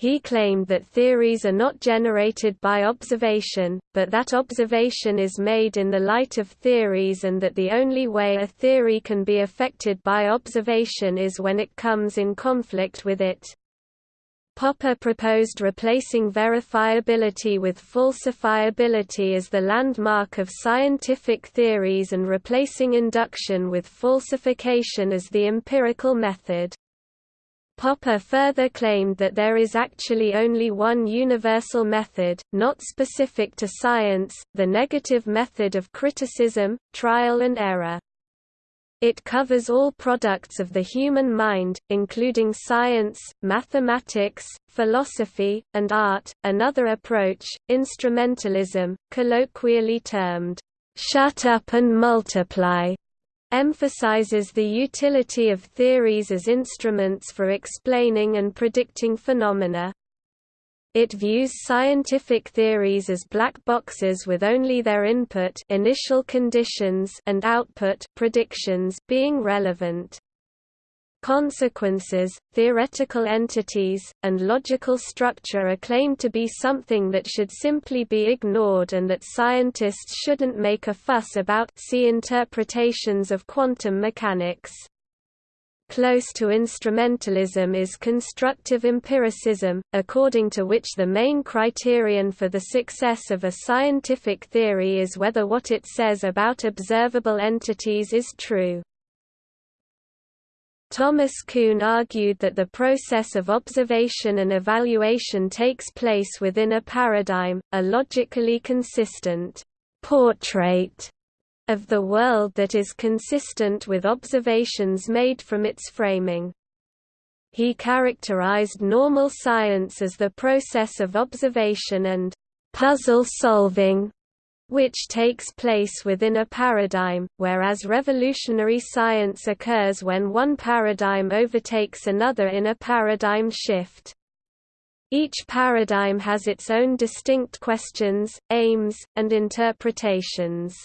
He claimed that theories are not generated by observation, but that observation is made in the light of theories and that the only way a theory can be affected by observation is when it comes in conflict with it. Popper proposed replacing verifiability with falsifiability as the landmark of scientific theories and replacing induction with falsification as the empirical method. Popper further claimed that there is actually only one universal method, not specific to science, the negative method of criticism, trial and error. It covers all products of the human mind, including science, mathematics, philosophy, and art. Another approach, instrumentalism, colloquially termed, shut up and multiply, emphasizes the utility of theories as instruments for explaining and predicting phenomena. It views scientific theories as black boxes with only their input initial conditions and output predictions being relevant. Consequences, theoretical entities, and logical structure are claimed to be something that should simply be ignored and that scientists shouldn't make a fuss about see interpretations of quantum mechanics. Close to instrumentalism is constructive empiricism, according to which the main criterion for the success of a scientific theory is whether what it says about observable entities is true. Thomas Kuhn argued that the process of observation and evaluation takes place within a paradigm, a logically consistent portrait of the world that is consistent with observations made from its framing. He characterized normal science as the process of observation and puzzle solving which takes place within a paradigm, whereas revolutionary science occurs when one paradigm overtakes another in a paradigm shift. Each paradigm has its own distinct questions, aims, and interpretations.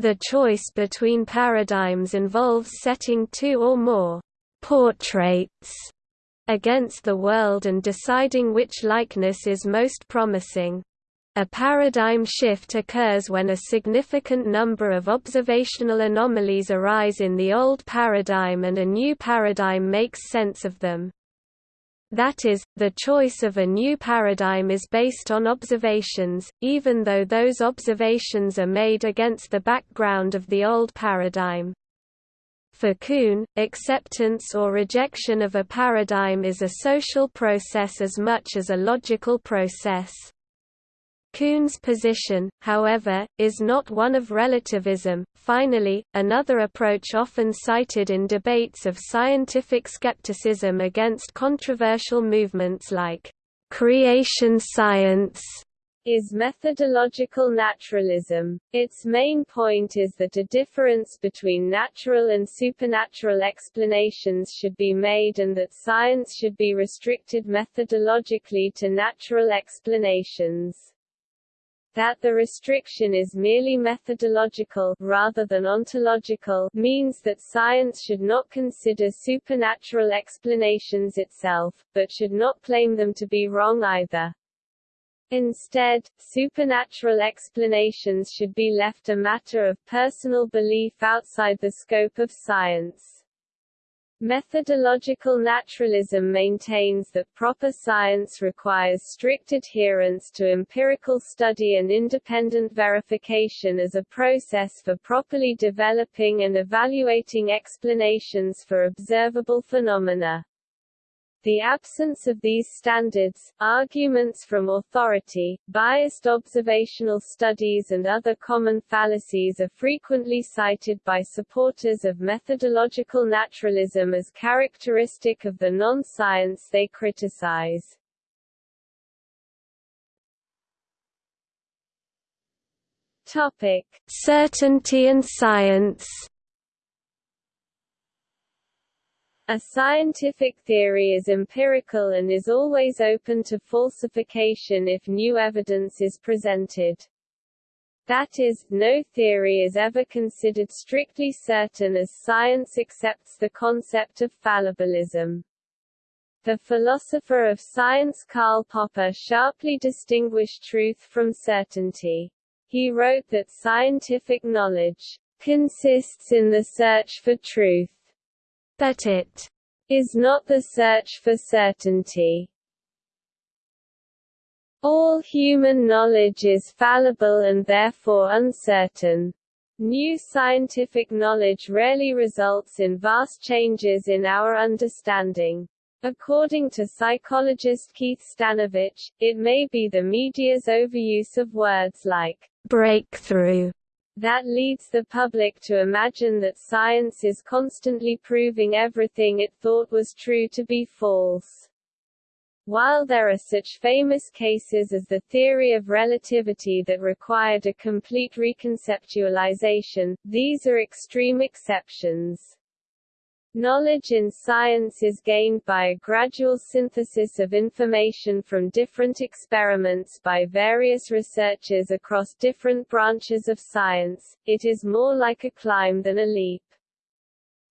The choice between paradigms involves setting two or more portraits against the world and deciding which likeness is most promising. A paradigm shift occurs when a significant number of observational anomalies arise in the old paradigm and a new paradigm makes sense of them. That is, the choice of a new paradigm is based on observations, even though those observations are made against the background of the old paradigm. For Kuhn, acceptance or rejection of a paradigm is a social process as much as a logical process. Kuhn's position, however, is not one of relativism. Finally, another approach often cited in debates of scientific skepticism against controversial movements like creation science is methodological naturalism. Its main point is that a difference between natural and supernatural explanations should be made and that science should be restricted methodologically to natural explanations that the restriction is merely methodological rather than ontological means that science should not consider supernatural explanations itself, but should not claim them to be wrong either. Instead, supernatural explanations should be left a matter of personal belief outside the scope of science. Methodological naturalism maintains that proper science requires strict adherence to empirical study and independent verification as a process for properly developing and evaluating explanations for observable phenomena. The absence of these standards, arguments from authority, biased observational studies and other common fallacies are frequently cited by supporters of methodological naturalism as characteristic of the non-science they criticize. Topic: Certainty and science A scientific theory is empirical and is always open to falsification if new evidence is presented. That is, no theory is ever considered strictly certain as science accepts the concept of fallibilism. The philosopher of science Karl Popper sharply distinguished truth from certainty. He wrote that scientific knowledge consists in the search for truth that it is not the search for certainty. All human knowledge is fallible and therefore uncertain. New scientific knowledge rarely results in vast changes in our understanding. According to psychologist Keith Stanovich, it may be the media's overuse of words like breakthrough that leads the public to imagine that science is constantly proving everything it thought was true to be false. While there are such famous cases as the theory of relativity that required a complete reconceptualization, these are extreme exceptions. Knowledge in science is gained by a gradual synthesis of information from different experiments by various researchers across different branches of science, it is more like a climb than a leap.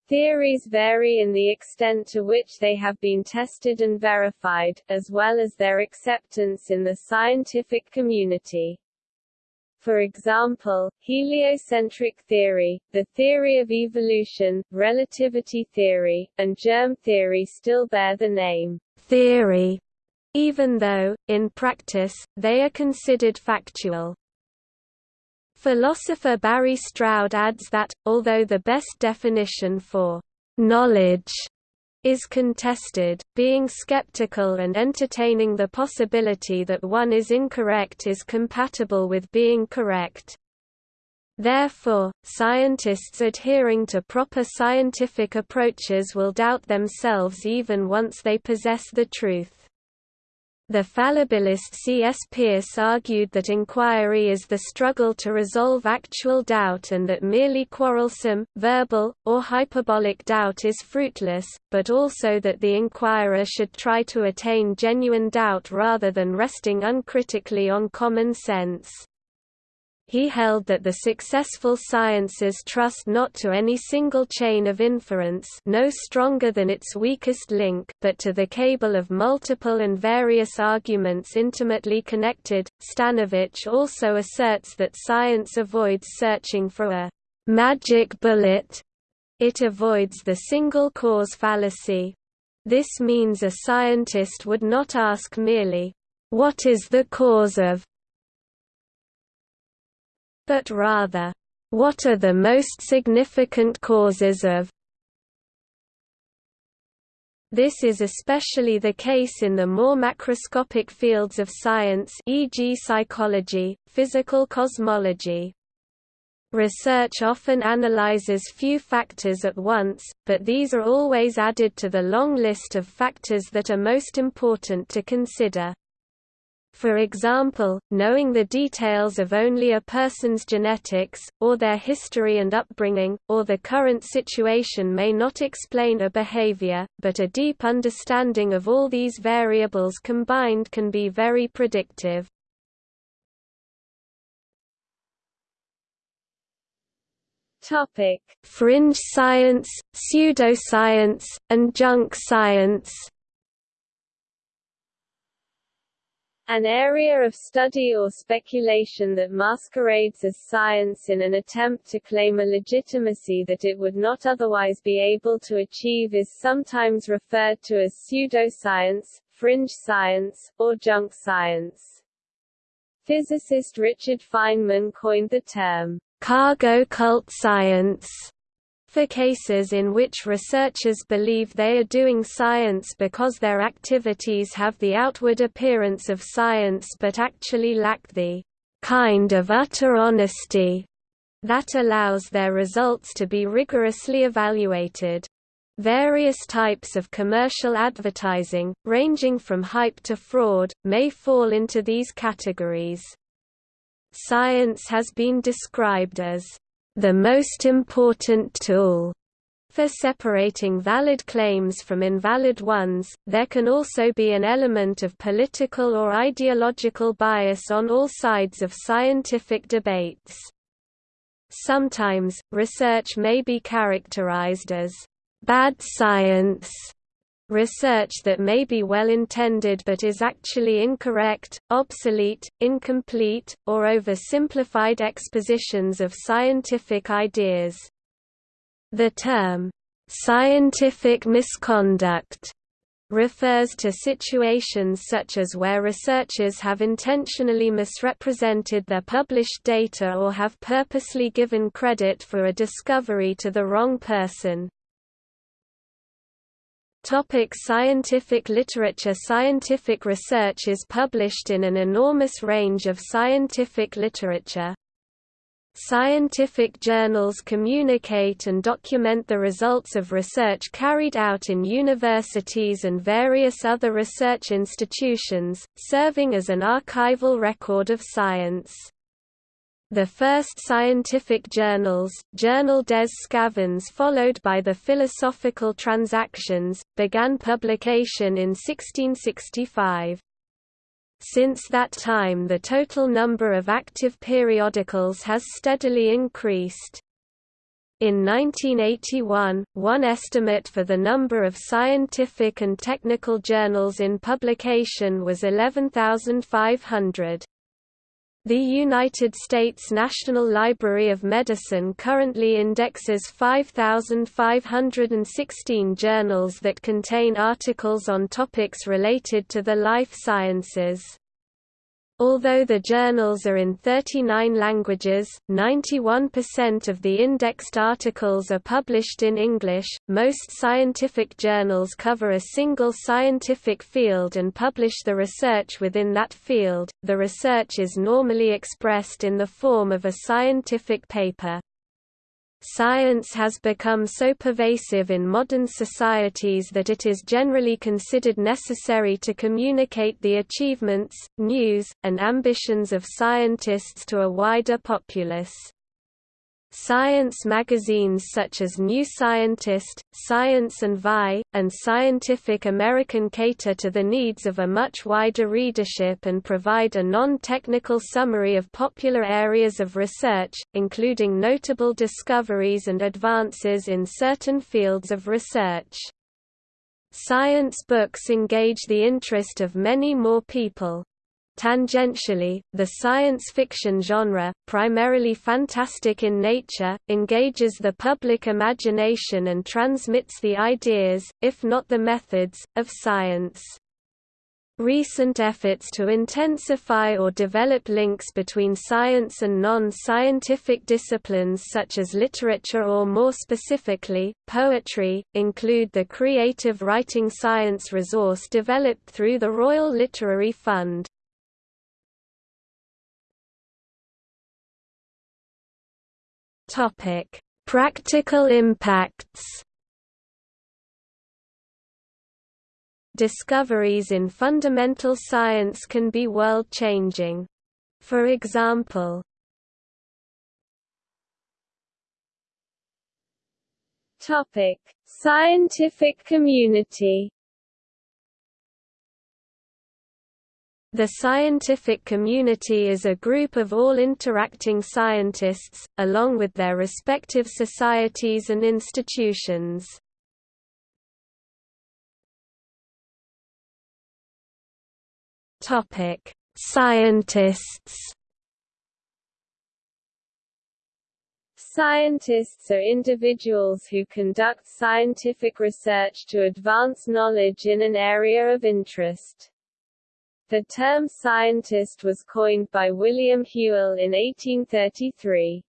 Theories vary in the extent to which they have been tested and verified, as well as their acceptance in the scientific community. For example, heliocentric theory, the theory of evolution, relativity theory, and germ theory still bear the name theory, even though, in practice, they are considered factual. Philosopher Barry Stroud adds that, although the best definition for knowledge is contested, being skeptical and entertaining the possibility that one is incorrect is compatible with being correct. Therefore, scientists adhering to proper scientific approaches will doubt themselves even once they possess the truth. The fallibilist C. S. Peirce argued that inquiry is the struggle to resolve actual doubt and that merely quarrelsome, verbal, or hyperbolic doubt is fruitless, but also that the inquirer should try to attain genuine doubt rather than resting uncritically on common sense. He held that the successful sciences trust not to any single chain of inference no stronger than its weakest link but to the cable of multiple and various arguments intimately connected. Stanovich also asserts that science avoids searching for a magic bullet. It avoids the single cause fallacy. This means a scientist would not ask merely, what is the cause of but rather, what are the most significant causes of this is especially the case in the more macroscopic fields of science e.g. psychology, physical cosmology. Research often analyzes few factors at once, but these are always added to the long list of factors that are most important to consider. For example, knowing the details of only a person's genetics, or their history and upbringing, or the current situation may not explain a behavior, but a deep understanding of all these variables combined can be very predictive. Topic: Fringe science, pseudoscience, and junk science. An area of study or speculation that masquerades as science in an attempt to claim a legitimacy that it would not otherwise be able to achieve is sometimes referred to as pseudoscience, fringe science, or junk science. Physicist Richard Feynman coined the term, cargo cult science for cases in which researchers believe they are doing science because their activities have the outward appearance of science but actually lack the kind of utter honesty that allows their results to be rigorously evaluated. Various types of commercial advertising, ranging from hype to fraud, may fall into these categories. Science has been described as the most important tool for separating valid claims from invalid ones, there can also be an element of political or ideological bias on all sides of scientific debates. Sometimes, research may be characterized as bad science research that may be well intended but is actually incorrect, obsolete, incomplete, or oversimplified expositions of scientific ideas. The term, scientific misconduct, refers to situations such as where researchers have intentionally misrepresented their published data or have purposely given credit for a discovery to the wrong person. Topic scientific literature Scientific research is published in an enormous range of scientific literature. Scientific journals communicate and document the results of research carried out in universities and various other research institutions, serving as an archival record of science. The first scientific journals, Journal des Sçavans followed by the Philosophical Transactions, began publication in 1665. Since that time the total number of active periodicals has steadily increased. In 1981, one estimate for the number of scientific and technical journals in publication was 11,500. The United States National Library of Medicine currently indexes 5,516 journals that contain articles on topics related to the life sciences. Although the journals are in 39 languages, 91% of the indexed articles are published in English. Most scientific journals cover a single scientific field and publish the research within that field. The research is normally expressed in the form of a scientific paper. Science has become so pervasive in modern societies that it is generally considered necessary to communicate the achievements, news, and ambitions of scientists to a wider populace. Science magazines such as New Scientist, Science and Vie, and Scientific American cater to the needs of a much wider readership and provide a non-technical summary of popular areas of research, including notable discoveries and advances in certain fields of research. Science books engage the interest of many more people. Tangentially, the science fiction genre, primarily fantastic in nature, engages the public imagination and transmits the ideas, if not the methods, of science. Recent efforts to intensify or develop links between science and non-scientific disciplines such as literature or more specifically, poetry, include the Creative Writing Science resource developed through the Royal Literary Fund. Topic: Practical impacts. Discoveries in fundamental science can be world-changing. For example, Topic: Scientific community. The scientific community is a group of all interacting scientists, along with their respective societies and institutions. Scientists Scientists are individuals who conduct scientific research to advance knowledge in an area of interest. The term scientist was coined by William Whewell in 1833.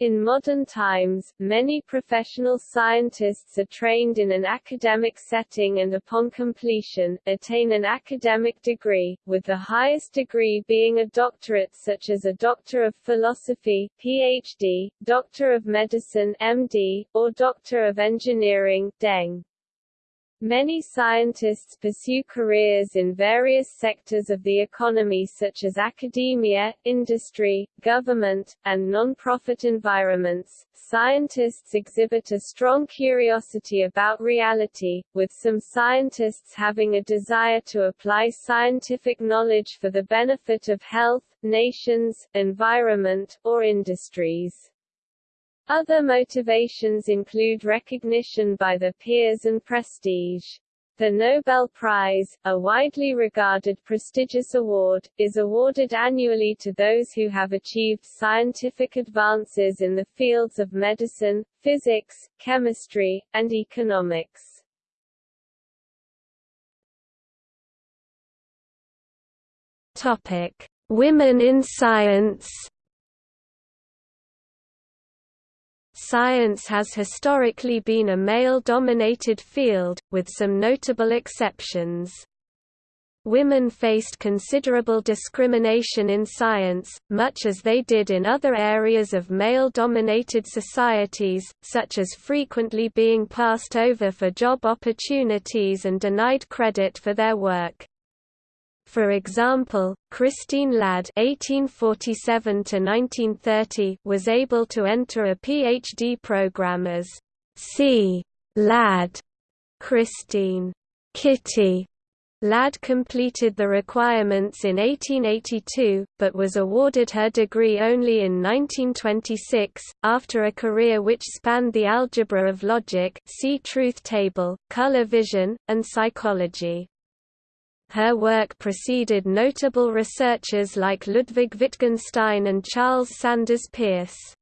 In modern times, many professional scientists are trained in an academic setting and upon completion, attain an academic degree, with the highest degree being a doctorate such as a Doctor of Philosophy PhD, Doctor of Medicine MD, or Doctor of Engineering DEng. Many scientists pursue careers in various sectors of the economy such as academia, industry, government, and non-profit environments. Scientists exhibit a strong curiosity about reality, with some scientists having a desire to apply scientific knowledge for the benefit of health, nations, environment, or industries. Other motivations include recognition by the peers and prestige. The Nobel Prize, a widely regarded prestigious award, is awarded annually to those who have achieved scientific advances in the fields of medicine, physics, chemistry, and economics. Topic: Women in science Science has historically been a male-dominated field, with some notable exceptions. Women faced considerable discrimination in science, much as they did in other areas of male-dominated societies, such as frequently being passed over for job opportunities and denied credit for their work. For example, Christine Ladd (1847–1930) was able to enter a PhD program as C. Ladd. Christine Kitty Ladd completed the requirements in 1882, but was awarded her degree only in 1926, after a career which spanned the algebra of logic see truth table, color vision, and psychology. Her work preceded notable researchers like Ludwig Wittgenstein and Charles Sanders Peirce.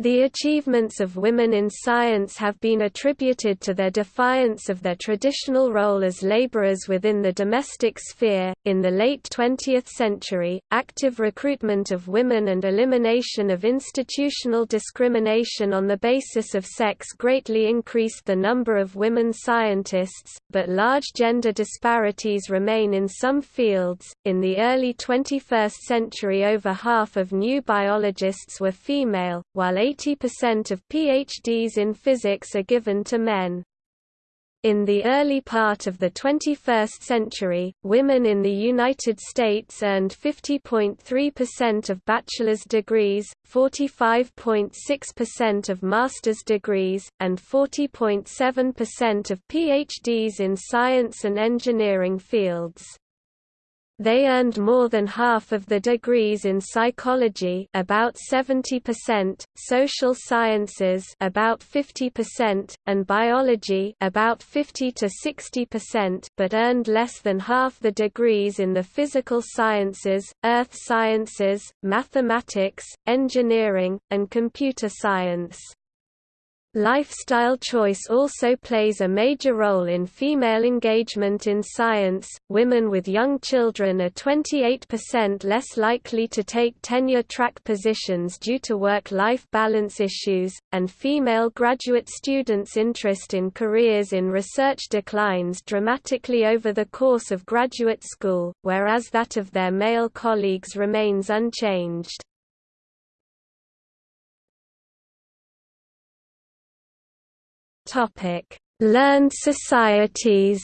The achievements of women in science have been attributed to their defiance of their traditional role as laborers within the domestic sphere. In the late 20th century, active recruitment of women and elimination of institutional discrimination on the basis of sex greatly increased the number of women scientists, but large gender disparities remain in some fields. In the early 21st century, over half of new biologists were female, while 80% of PhDs in physics are given to men. In the early part of the 21st century, women in the United States earned 50.3% of bachelor's degrees, 45.6% of master's degrees, and 40.7% of PhDs in science and engineering fields. They earned more than half of the degrees in psychology about 70%, social sciences about 50%, and biology about 50 to 60%, but earned less than half the degrees in the physical sciences, earth sciences, mathematics, engineering, and computer science. Lifestyle choice also plays a major role in female engagement in science. Women with young children are 28% less likely to take tenure track positions due to work life balance issues, and female graduate students' interest in careers in research declines dramatically over the course of graduate school, whereas that of their male colleagues remains unchanged. Topic: Learned societies.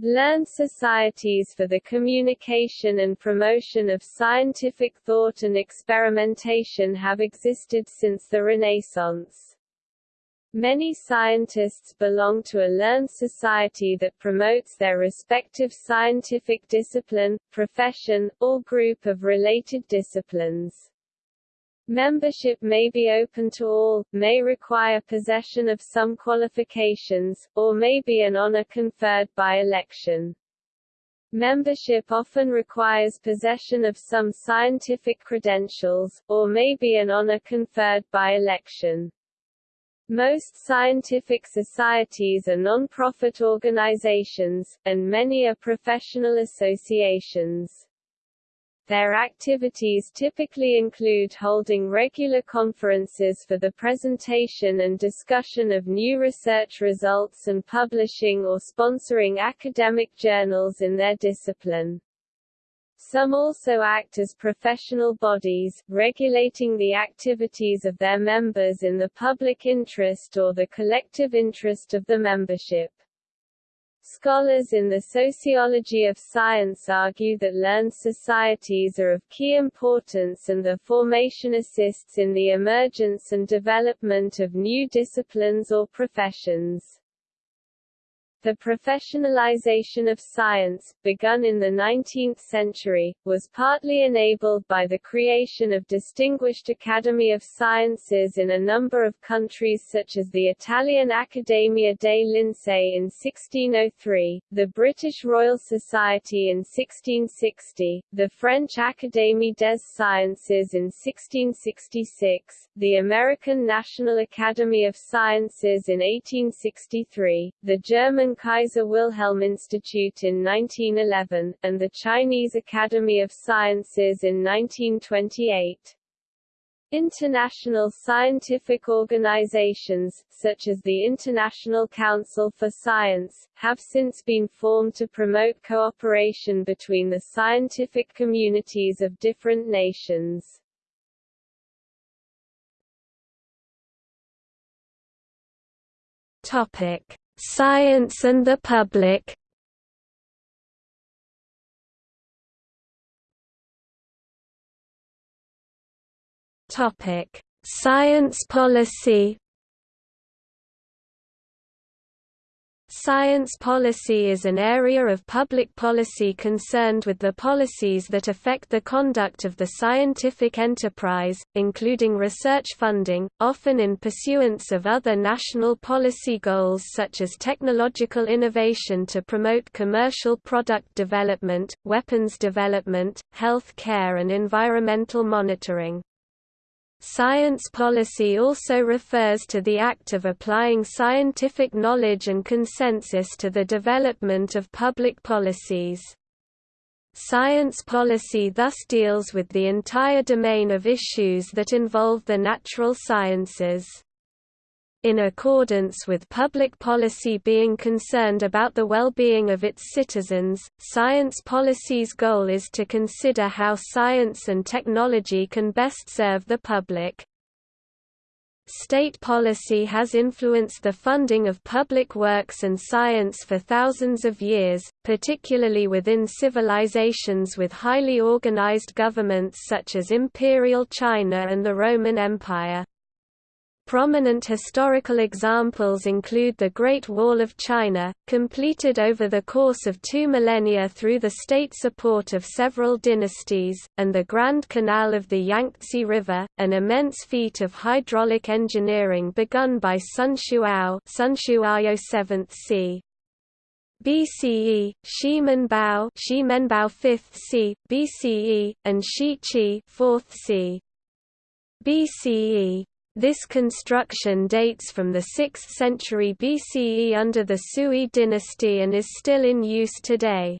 Learned societies for the communication and promotion of scientific thought and experimentation have existed since the Renaissance. Many scientists belong to a learned society that promotes their respective scientific discipline, profession, or group of related disciplines. Membership may be open to all, may require possession of some qualifications, or may be an honor conferred by election. Membership often requires possession of some scientific credentials, or may be an honor conferred by election. Most scientific societies are non-profit organizations, and many are professional associations. Their activities typically include holding regular conferences for the presentation and discussion of new research results and publishing or sponsoring academic journals in their discipline. Some also act as professional bodies, regulating the activities of their members in the public interest or the collective interest of the membership. Scholars in the sociology of science argue that learned societies are of key importance and their formation assists in the emergence and development of new disciplines or professions. The professionalization of science, begun in the 19th century, was partly enabled by the creation of distinguished Academy of Sciences in a number of countries such as the Italian Accademia dei Lincei in 1603, the British Royal Society in 1660, the French Académie des Sciences in 1666, the American National Academy of Sciences in 1863, the German Kaiser Wilhelm Institute in 1911, and the Chinese Academy of Sciences in 1928. International scientific organizations, such as the International Council for Science, have since been formed to promote cooperation between the scientific communities of different nations. Topic: Science and the public Science policy. Science policy is an area of public policy concerned with the policies that affect the conduct of the scientific enterprise, including research funding, often in pursuance of other national policy goals such as technological innovation to promote commercial product development, weapons development, health care and environmental monitoring. Science policy also refers to the act of applying scientific knowledge and consensus to the development of public policies. Science policy thus deals with the entire domain of issues that involve the natural sciences in accordance with public policy being concerned about the well-being of its citizens, science policy's goal is to consider how science and technology can best serve the public. State policy has influenced the funding of public works and science for thousands of years, particularly within civilizations with highly organized governments such as Imperial China and the Roman Empire. Prominent historical examples include the Great Wall of China, completed over the course of two millennia through the state support of several dynasties, and the Grand Canal of the Yangtze River, an immense feat of hydraulic engineering begun by Sunshu Ao Sunshu Ao 7th c. BCE, Ximen Bao, Ximen Bao 5th c. BCE, and Shi Chi 4th c. BCE. This construction dates from the 6th century BCE under the Sui dynasty and is still in use today.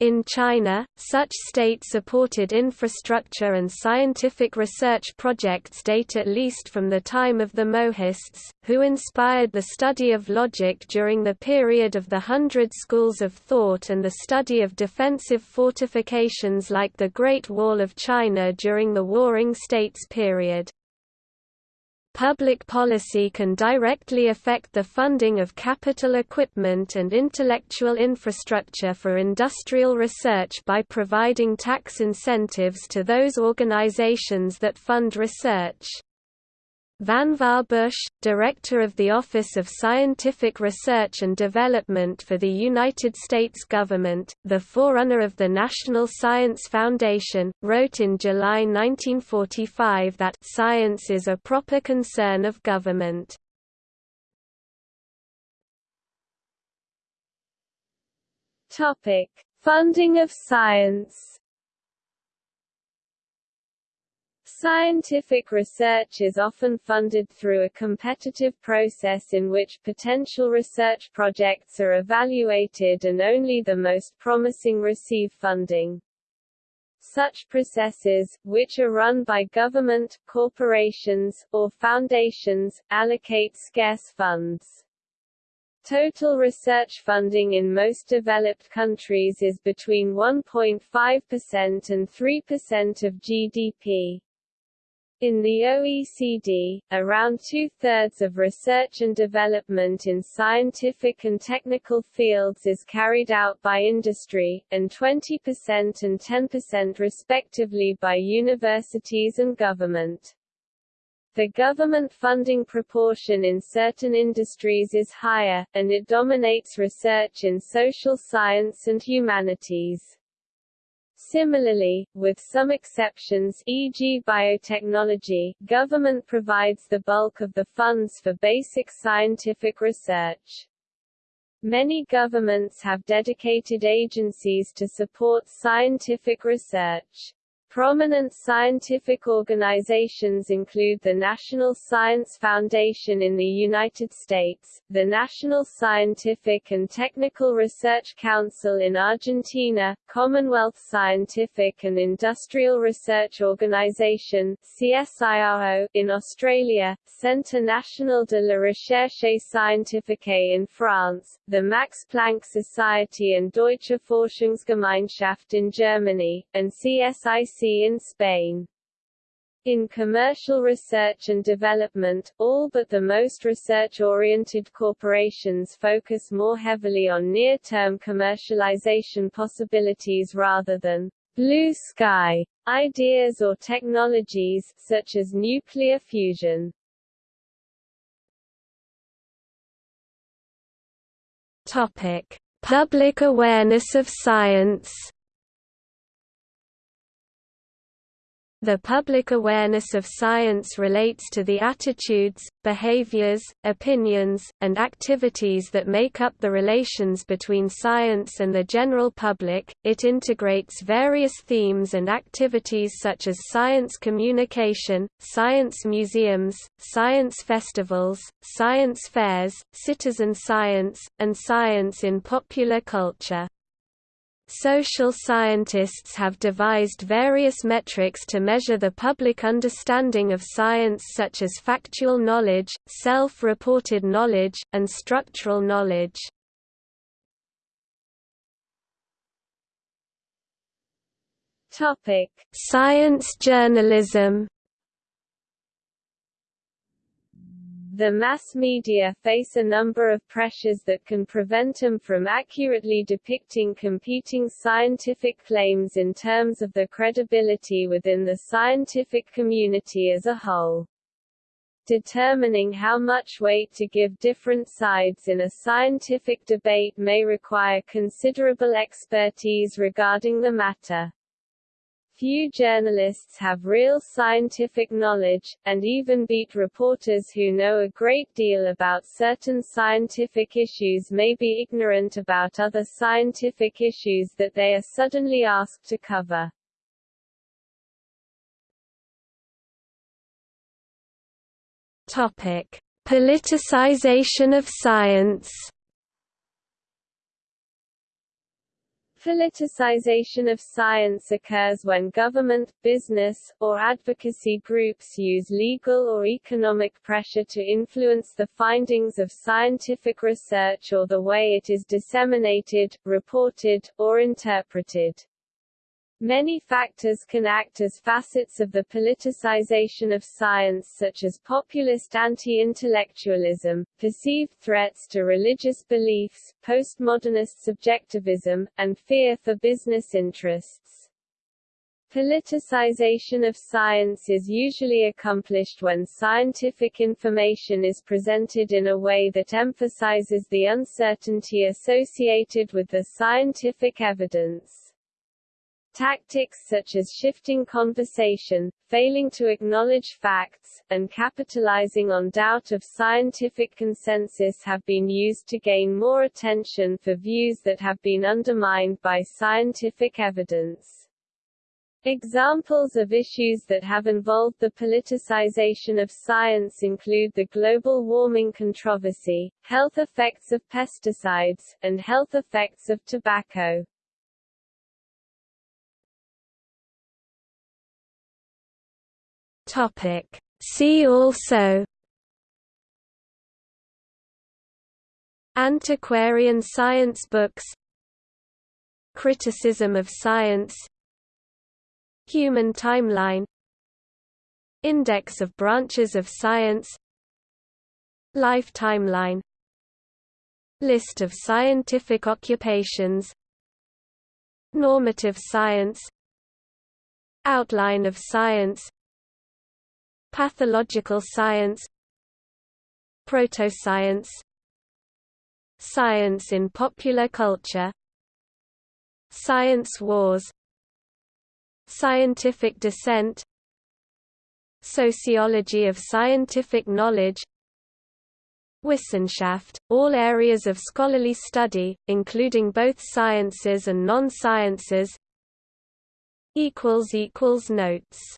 In China, such state-supported infrastructure and scientific research projects date at least from the time of the Mohists, who inspired the study of logic during the period of the Hundred Schools of Thought and the study of defensive fortifications like the Great Wall of China during the Warring States period. Public policy can directly affect the funding of capital equipment and intellectual infrastructure for industrial research by providing tax incentives to those organizations that fund research. Vannevar Bush, director of the Office of Scientific Research and Development for the United States government, the forerunner of the National Science Foundation, wrote in July 1945 that science is a proper concern of government. Topic: Funding of science Scientific research is often funded through a competitive process in which potential research projects are evaluated and only the most promising receive funding. Such processes, which are run by government, corporations, or foundations, allocate scarce funds. Total research funding in most developed countries is between 1.5% and 3% of GDP. In the OECD, around two-thirds of research and development in scientific and technical fields is carried out by industry, and 20% and 10% respectively by universities and government. The government funding proportion in certain industries is higher, and it dominates research in social science and humanities. Similarly, with some exceptions e.g. biotechnology, government provides the bulk of the funds for basic scientific research. Many governments have dedicated agencies to support scientific research. Prominent scientific organizations include the National Science Foundation in the United States, the National Scientific and Technical Research Council in Argentina, Commonwealth Scientific and Industrial Research Organization CSIRO in Australia, Centre National de la Recherche Scientifique in France, the Max Planck Society and Deutsche Forschungsgemeinschaft in Germany, and CSIC in Spain. In commercial research and development, all but the most research-oriented corporations focus more heavily on near-term commercialization possibilities rather than blue sky ideas or technologies, such as nuclear fusion. Topic: Public awareness of science The public awareness of science relates to the attitudes, behaviors, opinions, and activities that make up the relations between science and the general public. It integrates various themes and activities such as science communication, science museums, science festivals, science fairs, citizen science, and science in popular culture. Social scientists have devised various metrics to measure the public understanding of science such as factual knowledge, self-reported knowledge, and structural knowledge. Science journalism The mass media face a number of pressures that can prevent them from accurately depicting competing scientific claims in terms of their credibility within the scientific community as a whole. Determining how much weight to give different sides in a scientific debate may require considerable expertise regarding the matter. Few journalists have real scientific knowledge, and even beat reporters who know a great deal about certain scientific issues may be ignorant about other scientific issues that they are suddenly asked to cover. Topic: Politicization of science. Politicization of science occurs when government, business, or advocacy groups use legal or economic pressure to influence the findings of scientific research or the way it is disseminated, reported, or interpreted. Many factors can act as facets of the politicization of science such as populist anti-intellectualism, perceived threats to religious beliefs, postmodernist subjectivism, and fear for business interests. Politicization of science is usually accomplished when scientific information is presented in a way that emphasizes the uncertainty associated with the scientific evidence. Tactics such as shifting conversation, failing to acknowledge facts, and capitalizing on doubt of scientific consensus have been used to gain more attention for views that have been undermined by scientific evidence. Examples of issues that have involved the politicization of science include the global warming controversy, health effects of pesticides, and health effects of tobacco. Topic. See also Antiquarian science books Criticism of science Human timeline Index of branches of science Life timeline List of scientific occupations Normative science Outline of science Pathological science Protoscience Science in popular culture Science wars Scientific dissent Sociology of scientific knowledge Wissenschaft, all areas of scholarly study, including both sciences and non-sciences Notes